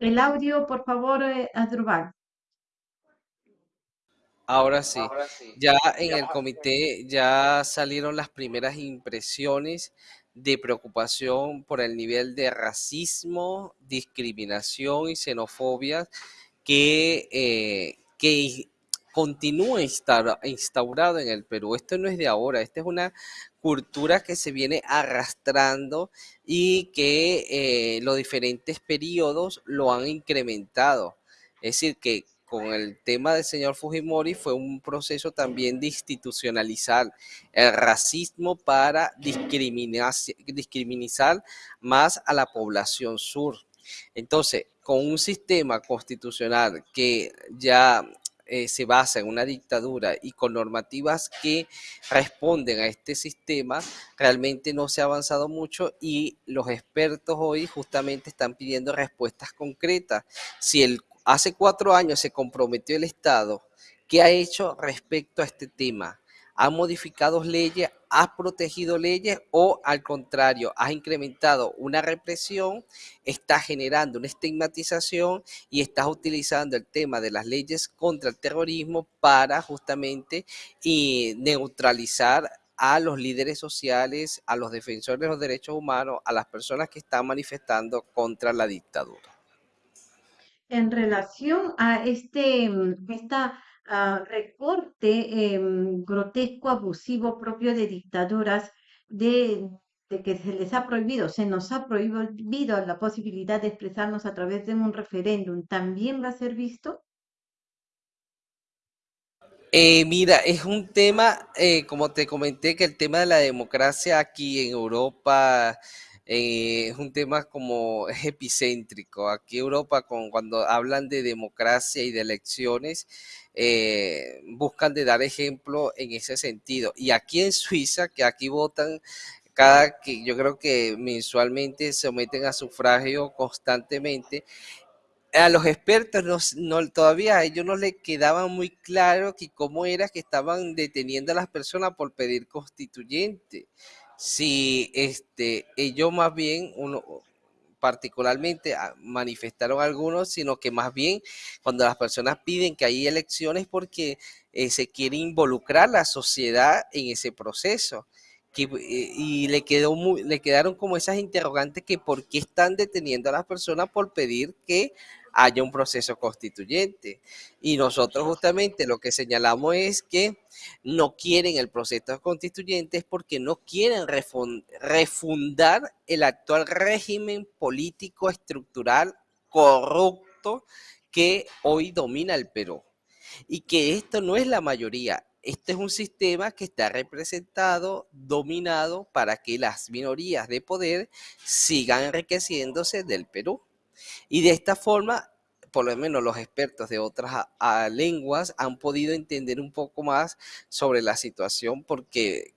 El audio, por favor, eh, Adrubal. Ahora sí. Ya en el comité ya salieron las primeras impresiones de preocupación por el nivel de racismo, discriminación y xenofobia que, eh, que continúa instaurado en el Perú. Esto no es de ahora, esta es una cultura que se viene arrastrando y que eh, los diferentes periodos lo han incrementado. Es decir, que con el tema del señor Fujimori fue un proceso también de institucionalizar el racismo para discriminar, discriminar más a la población sur. Entonces, con un sistema constitucional que ya eh, se basa en una dictadura y con normativas que responden a este sistema, realmente no se ha avanzado mucho y los expertos hoy justamente están pidiendo respuestas concretas. Si el Hace cuatro años se comprometió el Estado. ¿Qué ha hecho respecto a este tema? ¿Ha modificado leyes? ¿Ha protegido leyes? ¿O al contrario, ha incrementado una represión? ¿Está generando una estigmatización? Y está utilizando el tema de las leyes contra el terrorismo para justamente neutralizar a los líderes sociales, a los defensores de los derechos humanos, a las personas que están manifestando contra la dictadura en relación a este mm, esta, ah, recorte em, grotesco, abusivo, propio de dictaduras, de, que se les ha prohibido, se nos ha prohibido la posibilidad de expresarnos a través de un referéndum, ¿también va a ser visto? Eh, mira, es un tema, eh, como te comenté, que el tema de la democracia aquí en Europa eh, es un tema como *laughs* epicéntrico. Aquí Europa, cuando hablan de democracia y de elecciones, eh, buscan de dar ejemplo en ese sentido. Y aquí en Suiza, que aquí votan cada que yo creo que mensualmente se someten a sufragio constantemente. A los expertos no, todavía a ellos no les quedaba muy claro que cómo era que estaban deteniendo a las personas por pedir constituyente si este, ellos más bien, uno, particularmente ah, manifestaron algunos, sino que más bien cuando las personas piden que hay elecciones porque eh, se quiere involucrar la sociedad en ese proceso. Que, eh, y le, quedó muy, le quedaron como esas interrogantes que por qué están deteniendo a las personas por pedir que haya un proceso constituyente. Y nosotros justamente lo que señalamos es que no quieren el proceso constituyente porque no quieren refundar el actual régimen político estructural corrupto que hoy domina el Perú. Y que esto no es la mayoría, este es un sistema que está representado, dominado para que las minorías de poder sigan enriqueciéndose del Perú. Y de esta forma, por lo menos los expertos de otras lenguas han podido entender un poco más sobre la situación porque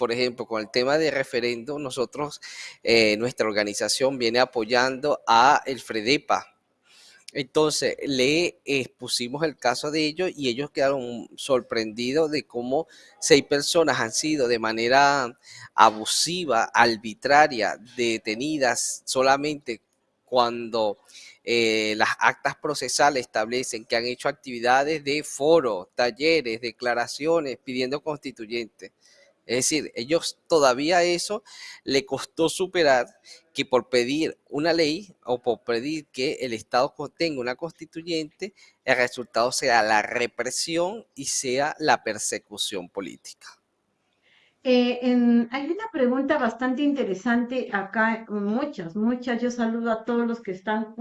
por ejemplo, con el tema de referendo, nosotros, eh, nuestra organización viene apoyando a el FREDEPA. Entonces, le expusimos el caso de ellos y ellos quedaron sorprendidos de cómo seis personas han sido de manera abusiva, arbitraria, detenidas solamente cuando eh, las actas procesales establecen que han hecho actividades de foro, talleres, declaraciones, pidiendo constituyentes. Es decir, ellos todavía eso le costó superar que por pedir una ley o por pedir que el Estado tenga una constituyente, el resultado sea la represión y sea la persecución política. Eh, hay una pregunta bastante interesante acá, muchas, muchas. Yo saludo a todos los que están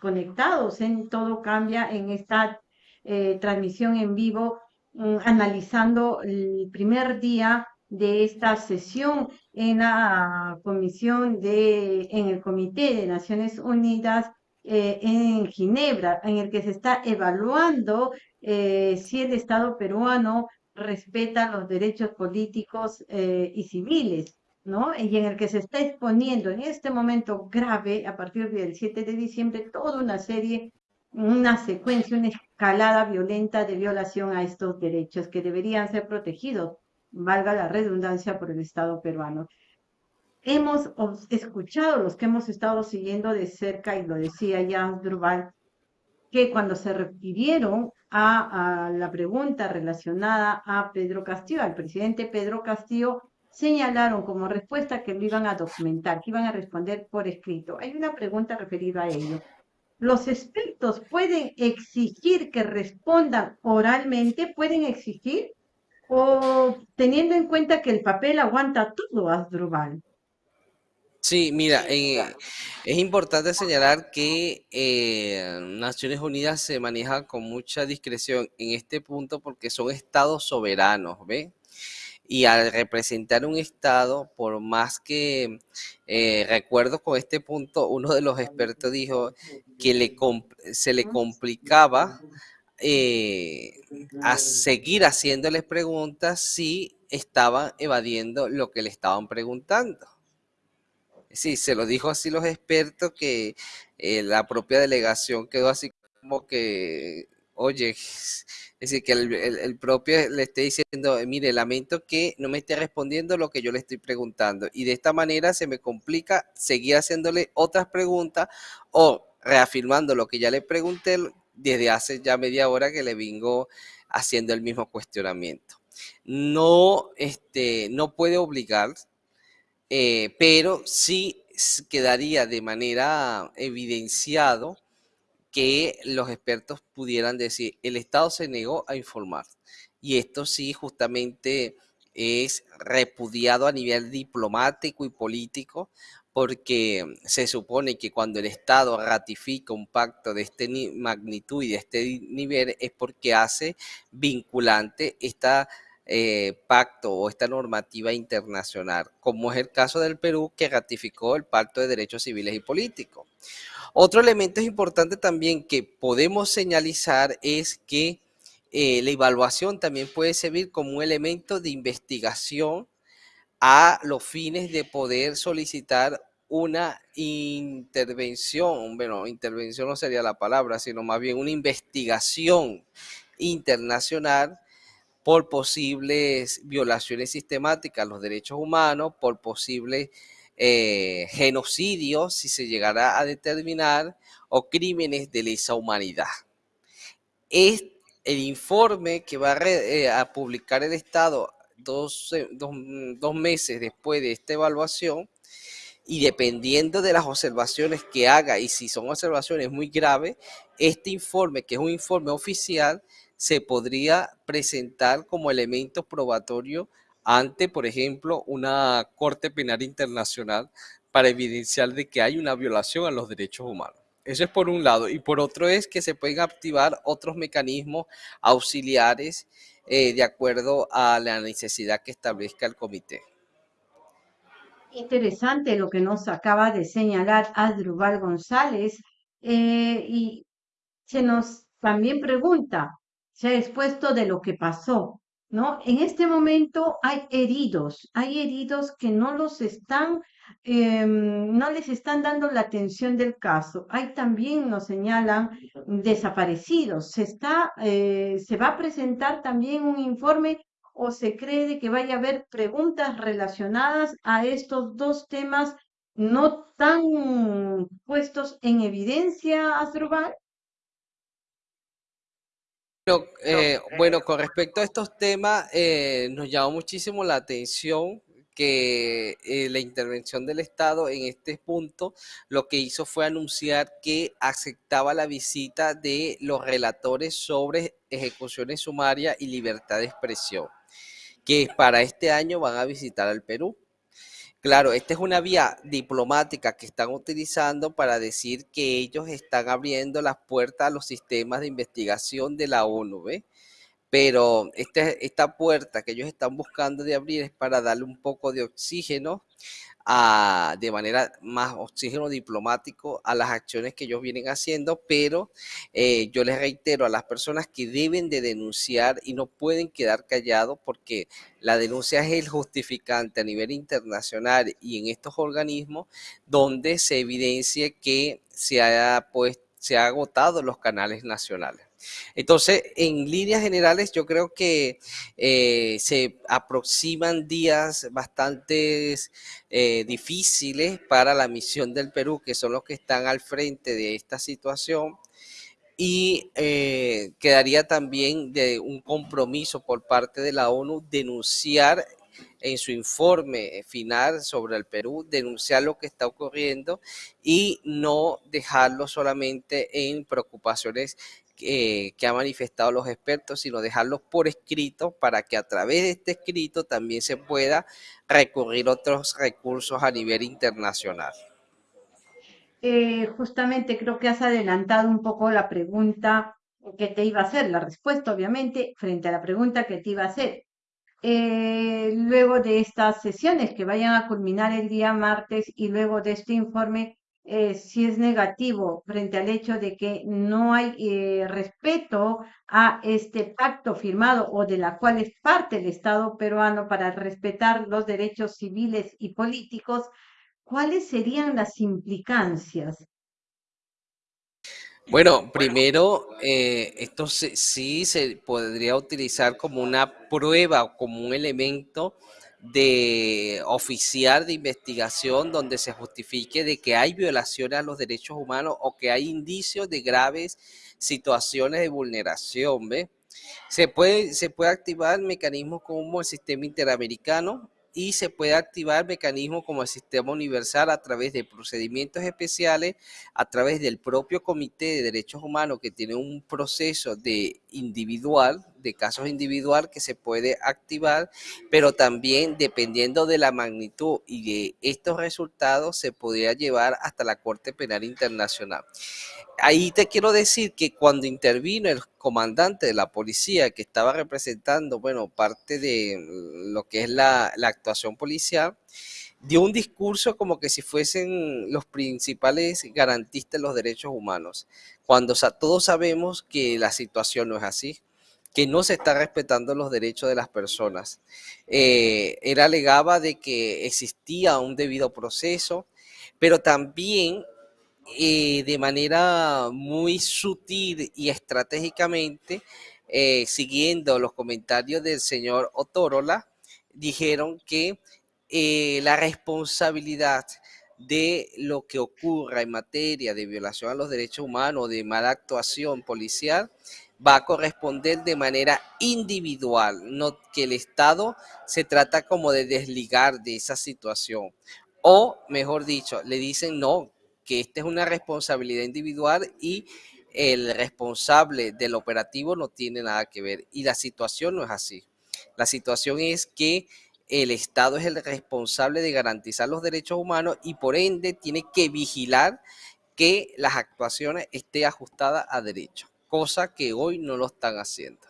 conectados en Todo Cambia en esta eh, transmisión en vivo, mm, analizando el primer día de esta sesión en la comisión de, en el Comité de Naciones Unidas eh, en Ginebra, en el que se está evaluando si el Estado peruano respeta los derechos políticos eh, y civiles, ¿no? Y en el que se está exponiendo en este momento grave, a partir del 7 de diciembre, toda una serie, una secuencia, una escalada violenta de violación a estos derechos que deberían ser protegidos, valga la redundancia, por el Estado peruano. Hemos escuchado, los que hemos estado siguiendo de cerca, y lo decía ya Durval, que cuando se refirieron a, la pregunta relacionada a Pedro Castillo, al presidente Pedro Castillo, señalaron como respuesta que lo iban a documentar, que iban a responder por escrito. Hay una pregunta referida a ello. ¿Los expertos pueden exigir que respondan oralmente? ¿Pueden exigir? ¿O teniendo en cuenta que el papel aguanta todo, Asdrubal? Sí, mira, eh, es importante señalar que eh, Naciones Unidas se maneja con mucha discreción en este punto porque son estados soberanos, ¿ve? Y al representar un estado, por más que eh, recuerdo con este punto, uno de los expertos dijo que le se le complicaba a seguir haciéndoles preguntas si estaban evadiendo lo que le estaban preguntando. Sí, se lo dijo así los expertos que eh, la propia delegación quedó así como que, oye, es decir, que el, propio le esté diciendo, mire, lamento que no me esté respondiendo lo que yo le estoy preguntando. Y de esta manera se me complica seguir haciéndole otras preguntas o reafirmando lo que ya le pregunté desde hace ya media hora que le vengo haciendo el mismo cuestionamiento. No, este, no puede obligar eh, pero sí quedaría de manera evidenciado que los expertos pudieran decir, el Estado se negó a informar. Y esto sí justamente es repudiado a nivel diplomático y político, porque se supone que cuando el Estado ratifica un pacto de esta magnitud y de este nivel es porque hace vinculante esta eh, pacto o esta normativa internacional, como es el caso del Perú que ratificó el Pacto de Derechos Civiles y Políticos. Otro elemento importante también que podemos señalizar es que eh, la evaluación también puede servir como un elemento de investigación a los fines de poder solicitar una intervención, bueno, intervención no sería la palabra, sino más bien una investigación internacional por posibles violaciones sistemáticas a los derechos humanos, por posibles eh, genocidios, si se llegara a determinar, o crímenes de lesa humanidad. Es el informe que va a, eh, publicar el Estado dos, dos meses después de esta evaluación y dependiendo de las observaciones que haga y si son observaciones muy graves, este informe, que es un informe oficial, se podría presentar como elemento probatorio ante, por ejemplo, una Corte Penal Internacional para evidenciar de que hay una violación a los derechos humanos. Eso es por un lado. Y por otro es que se pueden activar otros mecanismos auxiliares eh, de acuerdo a la necesidad que establezca el comité. Interesante lo que nos acaba de señalar Adrubal González. Eh, y se nos también pregunta, se ha expuesto de lo que pasó, ¿no? En este momento hay heridos, hay heridos que no los están, em, no les están dando la atención del caso. Hay también, nos señalan, desaparecidos. Se está, eh, se va a presentar también un informe o se cree que vaya a haber preguntas relacionadas a estos dos temas no tan puestos en evidencia, Asdrúbal? Bueno, eh, bueno, con respecto a estos temas, eh, nos llamó muchísimo la atención que eh, la intervención del Estado en este punto lo que hizo fue anunciar que aceptaba la visita de los relatores sobre ejecuciones sumarias y libertad de expresión, que para este año van a visitar al Perú. Claro, esta es una vía diplomática que están utilizando para decir que ellos están abriendo las puertas a los sistemas de investigación de la ONU, ¿ve? Pero este, esta puerta que ellos están buscando de abrir es para darle un poco de oxígeno de manera más oxígeno diplomático a las acciones que ellos vienen haciendo, pero eh, yo les reitero a las personas que deben de denunciar y no pueden quedar callados porque la denuncia es el justificante a nivel internacional y en estos organismos donde se evidencie que se ha, pues, se ha agotado los canales nacionales. Entonces, en líneas generales, yo creo que eh, se aproximan días bastante eh, difíciles para la misión del Perú, que son los que están al frente de esta situación. Y eh, quedaría también de un compromiso por parte de la ONU denunciar en su informe final sobre el Perú, denunciar lo que está ocurriendo y no dejarlo solamente en preocupaciones que han manifestado los expertos, sino dejarlos por escrito para que a través de este escrito también se pueda recurrir otros recursos a nivel internacional. Eh, justamente creo que has adelantado un poco la pregunta que te iba a hacer, la respuesta obviamente frente a la pregunta que te iba a hacer. Eh, luego de estas sesiones que vayan a culminar el día martes y luego de este informe, eh, si es negativo frente al hecho de que no hay eh, respeto a este pacto firmado o de la cual es parte el Estado peruano para respetar los derechos civiles y políticos, ¿cuáles serían las implicancias? Bueno, primero, eh, esto sí se podría utilizar como una prueba o como un elemento de oficial de investigación donde se justifique de que hay violaciones a los derechos humanos o que hay indicios de graves situaciones de vulneración, ¿ve? Se puede, se puede activar mecanismos como el sistema interamericano y se puede activar mecanismos como el sistema universal a través de procedimientos especiales, a través del propio Comité de Derechos Humanos que tiene un proceso de individual, de casos individual que se puede activar, pero también dependiendo de la magnitud y de estos resultados se podría llevar hasta la Corte Penal Internacional. Ahí te quiero decir que cuando intervino el comandante de la policía que estaba representando, bueno, parte de lo que es la, actuación policial, dio un discurso como que si fuesen los principales garantistas de los derechos humanos, cuando todos sabemos que la situación no es así, que no se está respetando los derechos de las personas. Eh, él alegaba de que existía un debido proceso, pero también eh, de manera muy sutil y estratégicamente, eh, siguiendo los comentarios del señor Otorola, dijeron que eh, la responsabilidad de lo que ocurra en materia de violación a los derechos humanos, de mala actuación policial, va a corresponder de manera individual, no que el Estado se trata como de desligar de esa situación. O, mejor dicho, le dicen no, que esta es una responsabilidad individual y el responsable del operativo no tiene nada que ver. Y la situación no es así. La situación es que el Estado es el responsable de garantizar los derechos humanos y por ende tiene que vigilar que las actuaciones estén ajustadas a derecho, cosa que hoy no lo están haciendo.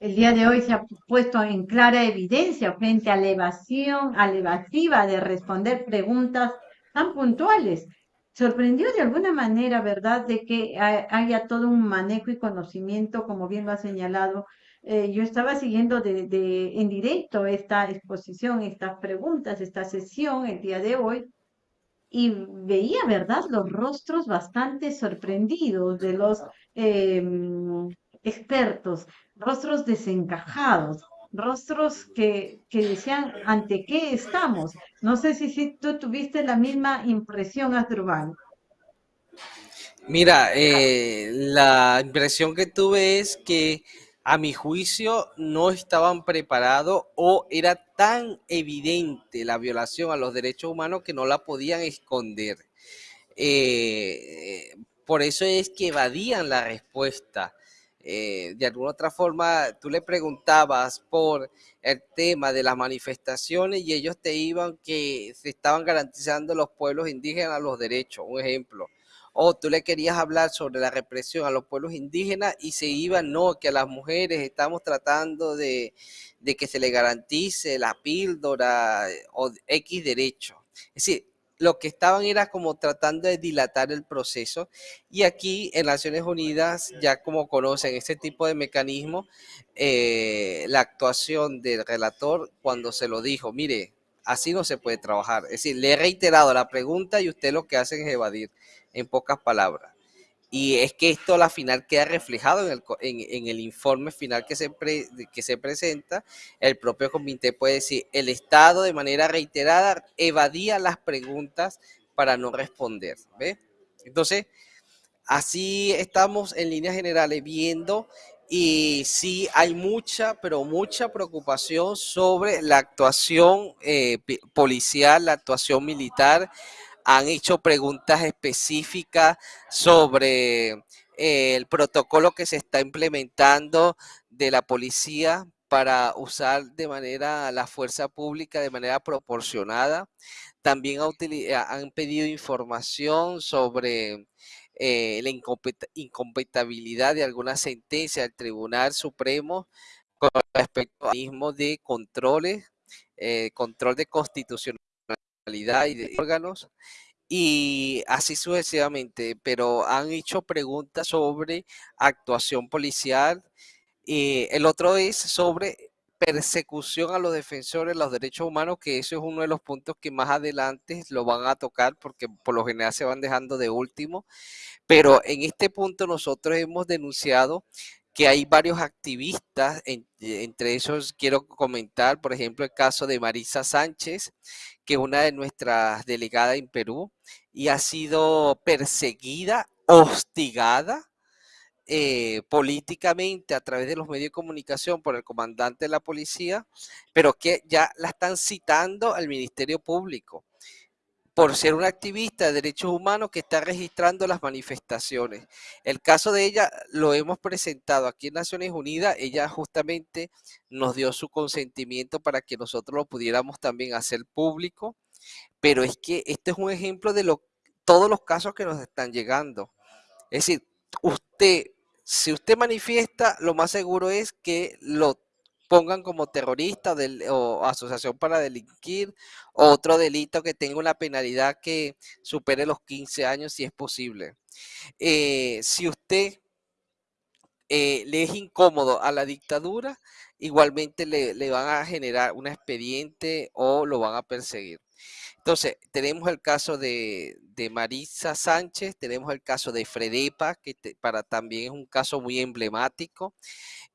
El día de hoy se ha puesto en clara evidencia frente a la evasión, a la evasiva de responder preguntas tan puntuales. Sorprendió de alguna manera, ¿verdad?, de que haya todo un manejo y conocimiento, como bien lo ha señalado. Eh, yo estaba siguiendo de, de, en directo esta exposición, estas preguntas, esta sesión el día de hoy, y veía, ¿verdad?, los rostros bastante sorprendidos de los em, expertos, rostros desencajados, rostros que, que decían ante qué estamos. No sé si, si tú tuviste la misma impresión, Asdrubal. Mira, eh, la impresión que tuve es que a mi juicio no estaban preparados o era tan evidente la violación a los derechos humanos que no la podían esconder. Eh, por eso es que evadían la respuesta. Eh, de alguna otra forma, tú le preguntabas por el tema de las manifestaciones y ellos te iban que se estaban garantizando los pueblos indígenas los derechos. Un ejemplo, o tú le querías hablar sobre la represión a los pueblos indígenas y se iba, no, que a las mujeres estamos tratando de, que se le garantice la píldora eh, o X derecho. Es decir, lo que estaban era como tratando de dilatar el proceso y aquí en Naciones Unidas ya como conocen este tipo de mecanismo, eh, la actuación del relator cuando se lo dijo, mire, así no se puede trabajar. Es decir, le he reiterado la pregunta y usted lo que hace es evadir en pocas palabras. Y es que esto a la final queda reflejado en el, informe final que se, que se presenta. El propio comité puede decir, el Estado de manera reiterada evadía las preguntas para no responder. ¿ve? Entonces, así estamos en líneas generales viendo y sí hay mucha, pero mucha preocupación sobre la actuación eh, policial, la actuación militar, han hecho preguntas específicas sobre eh, el protocolo que se está implementando de la policía para usar de manera la fuerza pública de manera proporcionada. También han pedido información sobre eh, la incompatibilidad de alguna sentencia del Tribunal Supremo con respecto al mismo de controles, eh, control de constitucionalidad y de órganos y así sucesivamente, pero han hecho preguntas sobre actuación policial. y el otro es sobre persecución a los defensores de los derechos humanos, que eso es uno de los puntos que más adelante lo van a tocar porque por lo general se van dejando de último. Pero en este punto nosotros hemos denunciado que hay varios activistas, entre esos quiero comentar, por ejemplo, el caso de Marisa Sánchez, que una de nuestras delegadas en Perú y ha sido perseguida, hostigada eh, políticamente a través de los medios de comunicación por el comandante de la policía, pero que ya la están citando al Ministerio Público por ser una activista de derechos humanos que está registrando las manifestaciones. El caso de ella lo hemos presentado aquí en Naciones Unidas. Ella justamente nos dio su consentimiento para que nosotros lo pudiéramos también hacer público. Pero es que este es un ejemplo de lo, todos los casos que nos están llegando. Es decir, usted, si usted manifiesta, lo más seguro es que lo pongan como terrorista o asociación para delinquir, o otro delito que tenga una penalidad que supere los 15 años si es posible. Eh, si usted eh, le es incómodo a la dictadura, igualmente le, van a generar un expediente o lo van a perseguir. Entonces, tenemos el caso de, Marisa Sánchez, tenemos el caso de Fredepa, que para también es un caso muy emblemático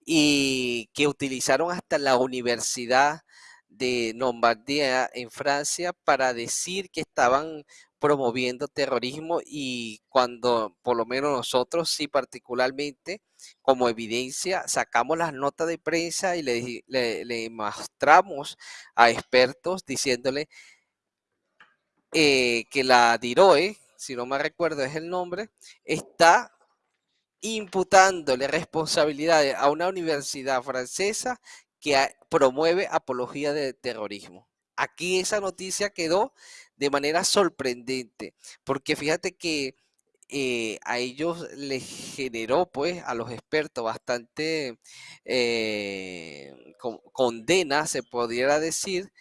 y que utilizaron hasta la Universidad de Lombardía en Francia para decir que estaban promoviendo terrorismo y cuando por lo menos nosotros sí particularmente como evidencia sacamos las notas de prensa y le, le, mostramos a expertos diciéndole eh, que la DIROE, si no me recuerdo es el nombre, está imputándole responsabilidades a una universidad francesa que promueve apología de terrorismo. Aquí esa noticia quedó de manera sorprendente, porque fíjate que eh, a ellos les generó, pues, a los expertos bastante eh, condena, se pudiera decir,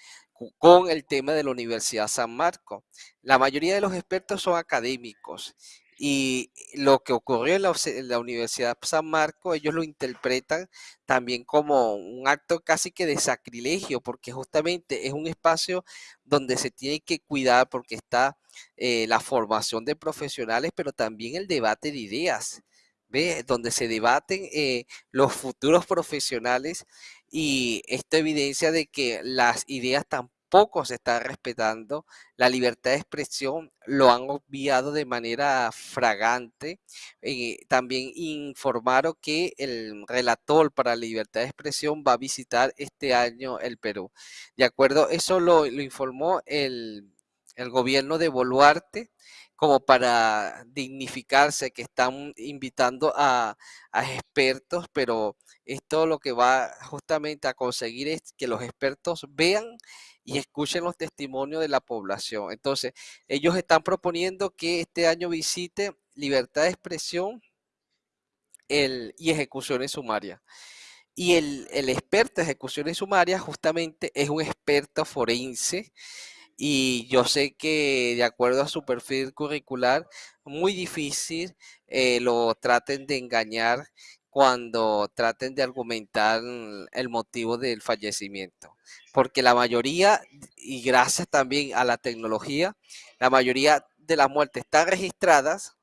con el tema de la Universidad San Marco. La mayoría de los expertos son académicos y lo que ocurrió en la, Universidad San Marco, ellos lo interpretan también como un acto casi que de sacrilegio, porque justamente es un espacio donde se tiene que cuidar porque está eh, la formación de profesionales, pero también el debate de ideas. ¿Ve? donde se debaten eh, los futuros profesionales y esto evidencia de que las ideas tampoco se están respetando, la libertad de expresión lo han obviado de manera fragante. Eh, también informaron que el relator para la libertad de expresión va a visitar este año el Perú. De acuerdo, eso lo, informó el, el gobierno de Boluarte como para dignificarse, que están invitando a, expertos, pero esto lo que va justamente a conseguir es que los expertos vean y escuchen los testimonios de la población. Entonces, ellos están proponiendo que este año visite libertad de expresión y ejecuciones sumarias. Y el, el experto de ejecuciones sumarias justamente es un experto forense y yo sé que de acuerdo a su perfil curricular, muy difícil eh, lo traten de engañar cuando traten de argumentar el motivo del fallecimiento. Porque la mayoría, y gracias también a la tecnología, la mayoría de las muertes están registradas,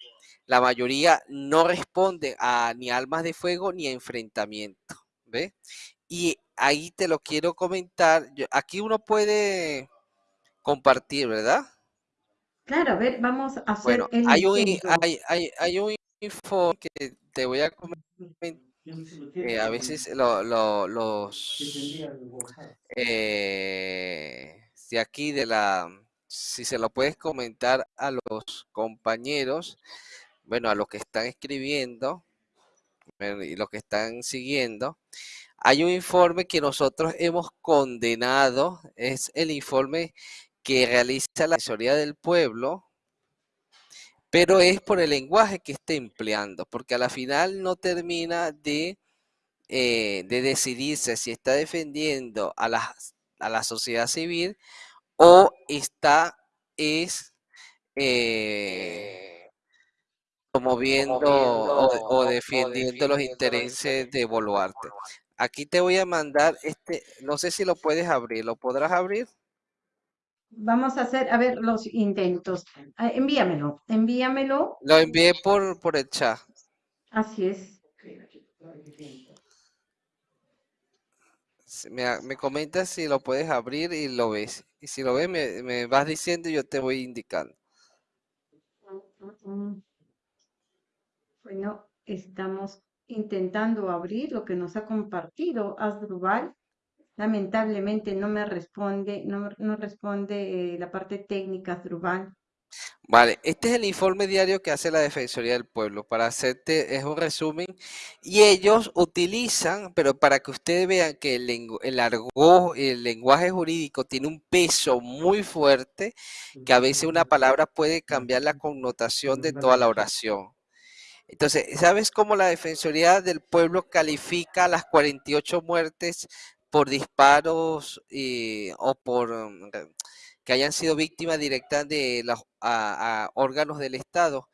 la mayoría no responde a ni armas de fuego ni a enfrentamiento. ¿Ve? Y ahí te lo quiero comentar. aquí uno puede compartir, ¿verdad? Claro, a ver, vamos a hacer bueno, el hay un, hay, hay, hay, un info que te voy a comentar. Eh, a veces lo, lo, los eh, de aquí de la si se lo puedes comentar a los compañeros bueno a los que están escribiendo y los que están siguiendo hay un informe que nosotros hemos condenado es el informe que realiza la asesoría del pueblo, pero es por el lenguaje que está empleando, porque a la final no termina de, eh, de decidirse si está defendiendo a la, a la sociedad civil o está es eh, promoviendo o, o, defendiendo los intereses de Boluarte. Aquí te voy a mandar este, no sé si lo puedes abrir, ¿lo podrás abrir? Vamos a hacer, a ver, los intentos. Ah, envíamelo, envíamelo. Lo envié por, por el chat. Así es. Me, me comentas si lo puedes abrir y lo ves. Y si lo ves, me, me vas diciendo y yo te voy indicando. Bueno, estamos intentando abrir lo que nos ha compartido Asdrubal lamentablemente no me responde, no, responde eh, la parte técnica, Drubal. Vale, este es el informe diario que hace la Defensoría del Pueblo. Para hacerte, es un resumen. Y ellos utilizan, pero para que ustedes vean que el, el lenguaje jurídico tiene un peso muy fuerte, que a veces una palabra puede cambiar la connotación de toda la oración. Entonces, ¿sabes cómo la Defensoría del Pueblo califica las 48 muertes por disparos eh, o por mm, que hayan sido víctimas directas de los órganos del Estado,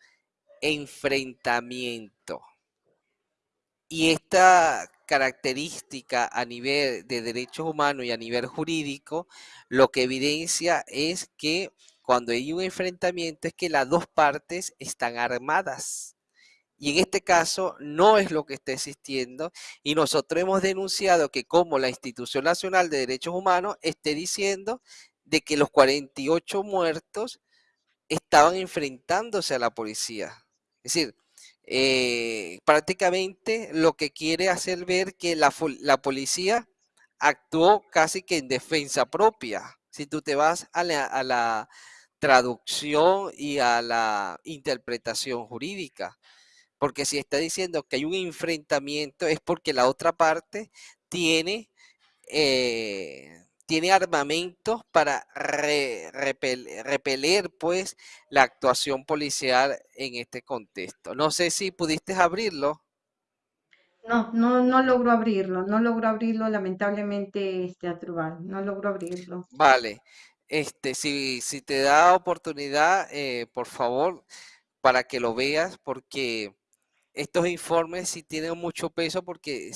enfrentamiento. Y esta característica a nivel de derechos humanos y a nivel jurídico, lo que evidencia es que cuando hay un enfrentamiento es que las dos partes están armadas. Y en este caso no es lo que está existiendo y nosotros hemos denunciado que como la Institución Nacional de Derechos Humanos esté diciendo de que los 48 muertos estaban enfrentándose a la policía. Es decir, eh, prácticamente lo que quiere hacer ver que la, policía actuó casi que en defensa propia. Si tú te vas a la traducción y a la interpretación jurídica. Porque si está diciendo que hay un enfrentamiento es porque la otra parte tiene, eh, tiene armamentos para repeler pues la actuación policial en este contexto. No sé si pudiste abrirlo. No, no, no logro abrirlo, no logro abrirlo, lamentablemente, este Atrubal, no logro abrirlo. Vale, este, si, si te da oportunidad, eh, por favor, para que lo veas, porque estos informes sí tienen mucho peso porque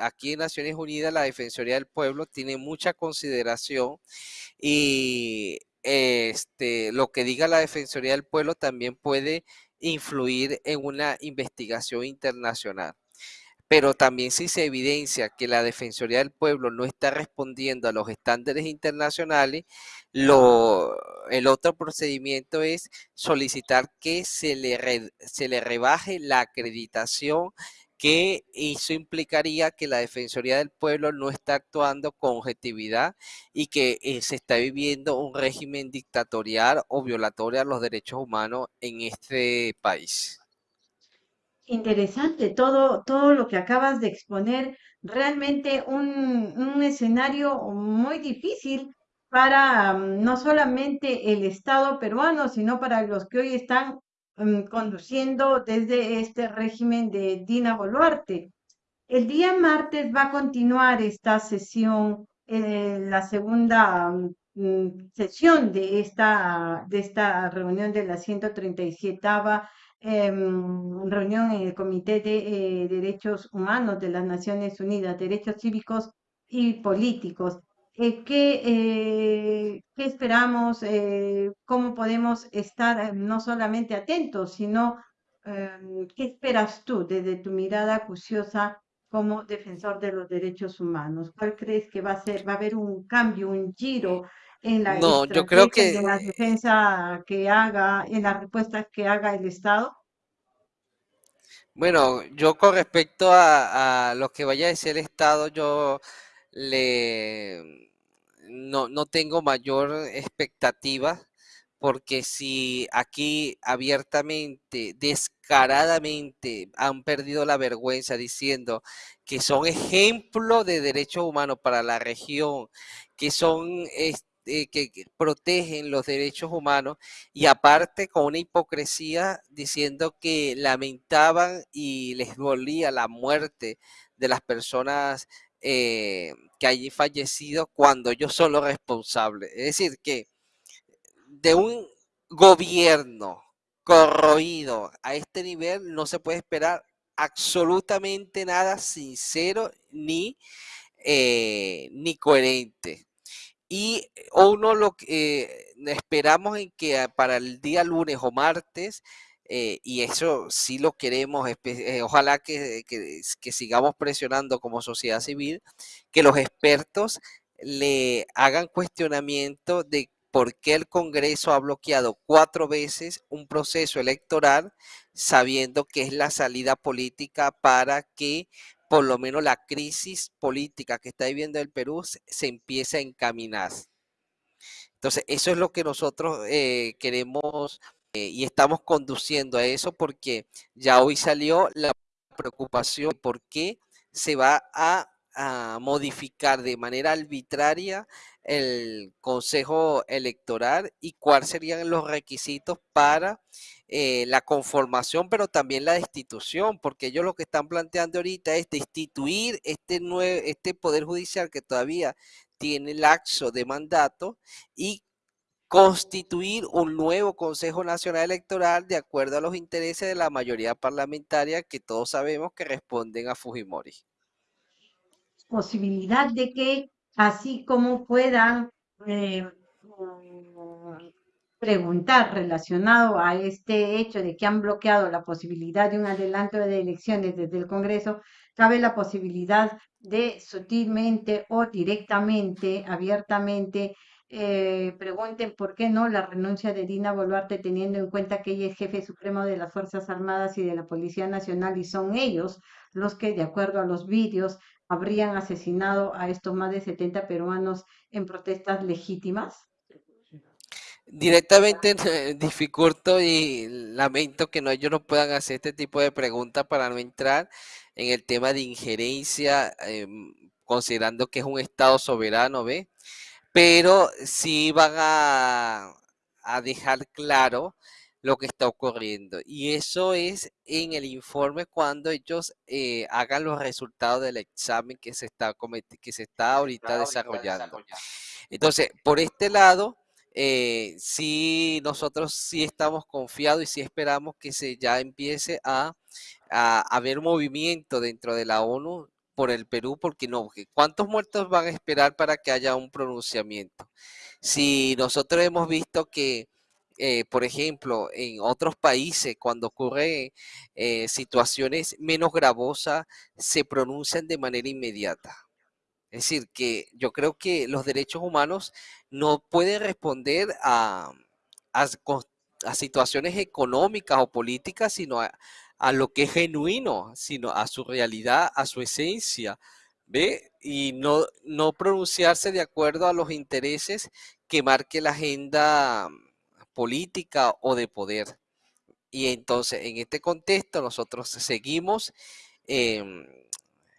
aquí en Naciones Unidas la Defensoría del Pueblo tiene mucha consideración y este, lo que diga la Defensoría del Pueblo también puede influir en una investigación internacional. Pero también si se evidencia que la Defensoría del Pueblo no está respondiendo a los estándares internacionales, lo, el otro procedimiento es solicitar que se le, se le rebaje la acreditación que eso implicaría que la Defensoría del Pueblo no está actuando con objetividad y que eh, se está viviendo un régimen dictatorial o violatorio a los derechos humanos en este país. Interesante todo, todo lo que acabas de exponer, realmente un, un escenario muy difícil para mm, no solamente el Estado peruano, sino para los que hoy están mm, conduciendo desde este régimen de Dina Boluarte. El día martes va a continuar esta sesión, eh, la segunda mm, sesión de esta, de esta reunión de la 137 Em, reunión en el Comité de eh, Derechos Humanos de las Naciones Unidas, Derechos Cívicos y Políticos. Eh, ¿qué, eh, ¿qué, esperamos? ¿Cómo podemos estar no solamente atentos, sino em, qué esperas tú desde tu mirada acuciosa como defensor de los derechos humanos? ¿Cuál crees que va a ser? ¿Va a haber un cambio, un giro en la no, yo creo que de la defensa que haga, en las respuestas que haga el Estado? Bueno, yo con respecto a, a lo que vaya a decir el Estado, yo le no, no tengo mayor expectativa porque si aquí abiertamente, descaradamente han perdido la vergüenza diciendo que son ejemplo de derechos humanos para la región, que son eh, que, protegen los derechos humanos y aparte con una hipocresía diciendo que lamentaban y les dolía la muerte de las personas eh, que allí fallecido cuando ellos son los responsables. Es decir, que de un gobierno corroído a este nivel no se puede esperar absolutamente nada sincero ni, eh, ni coherente. Y uno lo que eh, esperamos en que para el día lunes o martes, eh, y eso sí lo queremos, eh, ojalá que, que, sigamos presionando como sociedad civil, que los expertos le hagan cuestionamiento de por qué el Congreso ha bloqueado cuatro veces un proceso electoral sabiendo que es la salida política para que por lo menos la crisis política que está viviendo el Perú se, empieza a encaminar. Entonces, eso es lo que nosotros eh, queremos eh, y estamos conduciendo a eso porque ya hoy salió la preocupación por qué se va a, a modificar de manera arbitraria el Consejo Electoral y cuáles serían los requisitos para eh, la conformación, pero también la destitución, porque ellos lo que están planteando ahorita es destituir este, este Poder Judicial que todavía tiene laxo de mandato y constituir un nuevo Consejo Nacional Electoral de acuerdo a los intereses de la mayoría parlamentaria que todos sabemos que responden a Fujimori. Posibilidad de que así como puedan eh, preguntar relacionado a este hecho de que han bloqueado la posibilidad de un adelanto de elecciones desde el Congreso, cabe la posibilidad de sutilmente o directamente, abiertamente, eh, pregunten por qué no la renuncia de Dina Boluarte teniendo en cuenta que ella es jefe supremo de las Fuerzas Armadas y de la Policía Nacional y son ellos los que, de acuerdo a los vídeos, habrían asesinado a estos más de 70 peruanos en protestas legítimas? Directamente dificulto y lamento que ellos no puedan hacer este tipo de preguntas para no entrar en el tema de injerencia, em, considerando que es un Estado soberano, ¿ve? Pero sí van a dejar claro lo que está ocurriendo. Y eso es en el informe cuando ellos eh, hagan los resultados del examen que se está, que se está ahorita desarrollando. Entonces, por este lado, eh, sí, nosotros sí estamos confiados y sí esperamos que se ya empiece a, a, haber movimiento dentro de la ONU por el Perú, porque no, ¿cuántos muertos van a esperar para que haya un pronunciamiento? Si nosotros hemos visto que eh, por ejemplo, en otros países, cuando ocurren eh, situaciones menos gravosas, se pronuncian de manera inmediata. Es decir, que yo creo que los derechos humanos no pueden responder a, a, situaciones económicas o políticas, sino a, a, lo que es genuino, sino a su realidad, a su esencia, ¿ve? Y no, no pronunciarse de acuerdo a los intereses que marque la agenda política o de poder. Y entonces, en este contexto, nosotros seguimos, em,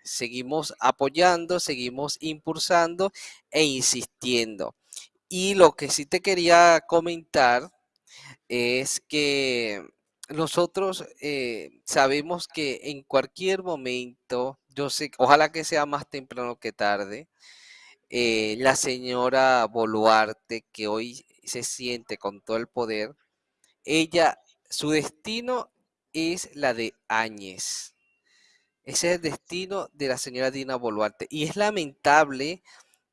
seguimos apoyando, seguimos impulsando e insistiendo. Y lo que sí te quería comentar es que nosotros eh, sabemos que en cualquier momento, yo sé, ojalá que sea más temprano que tarde, eh, la señora Boluarte, que hoy se siente con todo el poder, ella, su destino es la de Áñez. Ese es el destino de la señora Dina Boluarte. Y es lamentable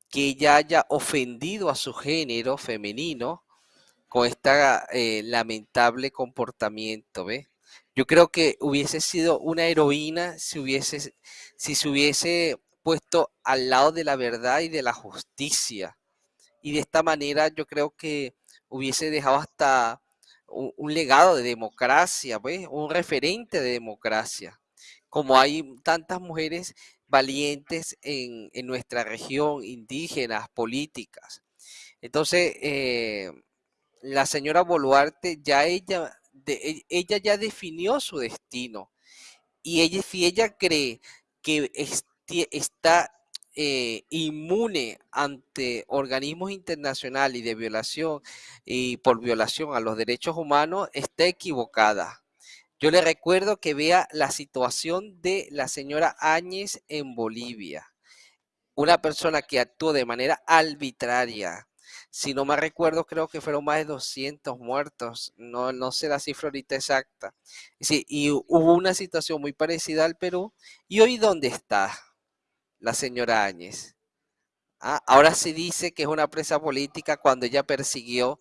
que ella haya ofendido a su género femenino con este lamentable comportamiento, ¿ve? Yo creo que hubiese sido una heroína si, hubiese, si se hubiese puesto al lado de la verdad y de la justicia. Y de esta manera yo creo que hubiese dejado hasta un, legado de democracia, ¿ves? un referente de democracia. Como hay tantas mujeres valientes en, nuestra región, indígenas, políticas. Entonces, eh, la señora Boluarte ya ella, de, ella ya definió su destino. Y ella, si ella cree que está eh, inmune ante organismos internacionales y de violación y por violación a los derechos humanos, está equivocada. Yo le recuerdo que vea la situación de la señora Áñez en Bolivia. Una persona que actuó de manera arbitraria. Si no me recuerdo, creo que fueron más de 200 muertos. No, no sé la cifra ahorita exacta. Y hubo una situación muy parecida al Perú. ¿Y hoy dónde está la señora Áñez? Ah, ahora se dice que es una presa política cuando ella persiguió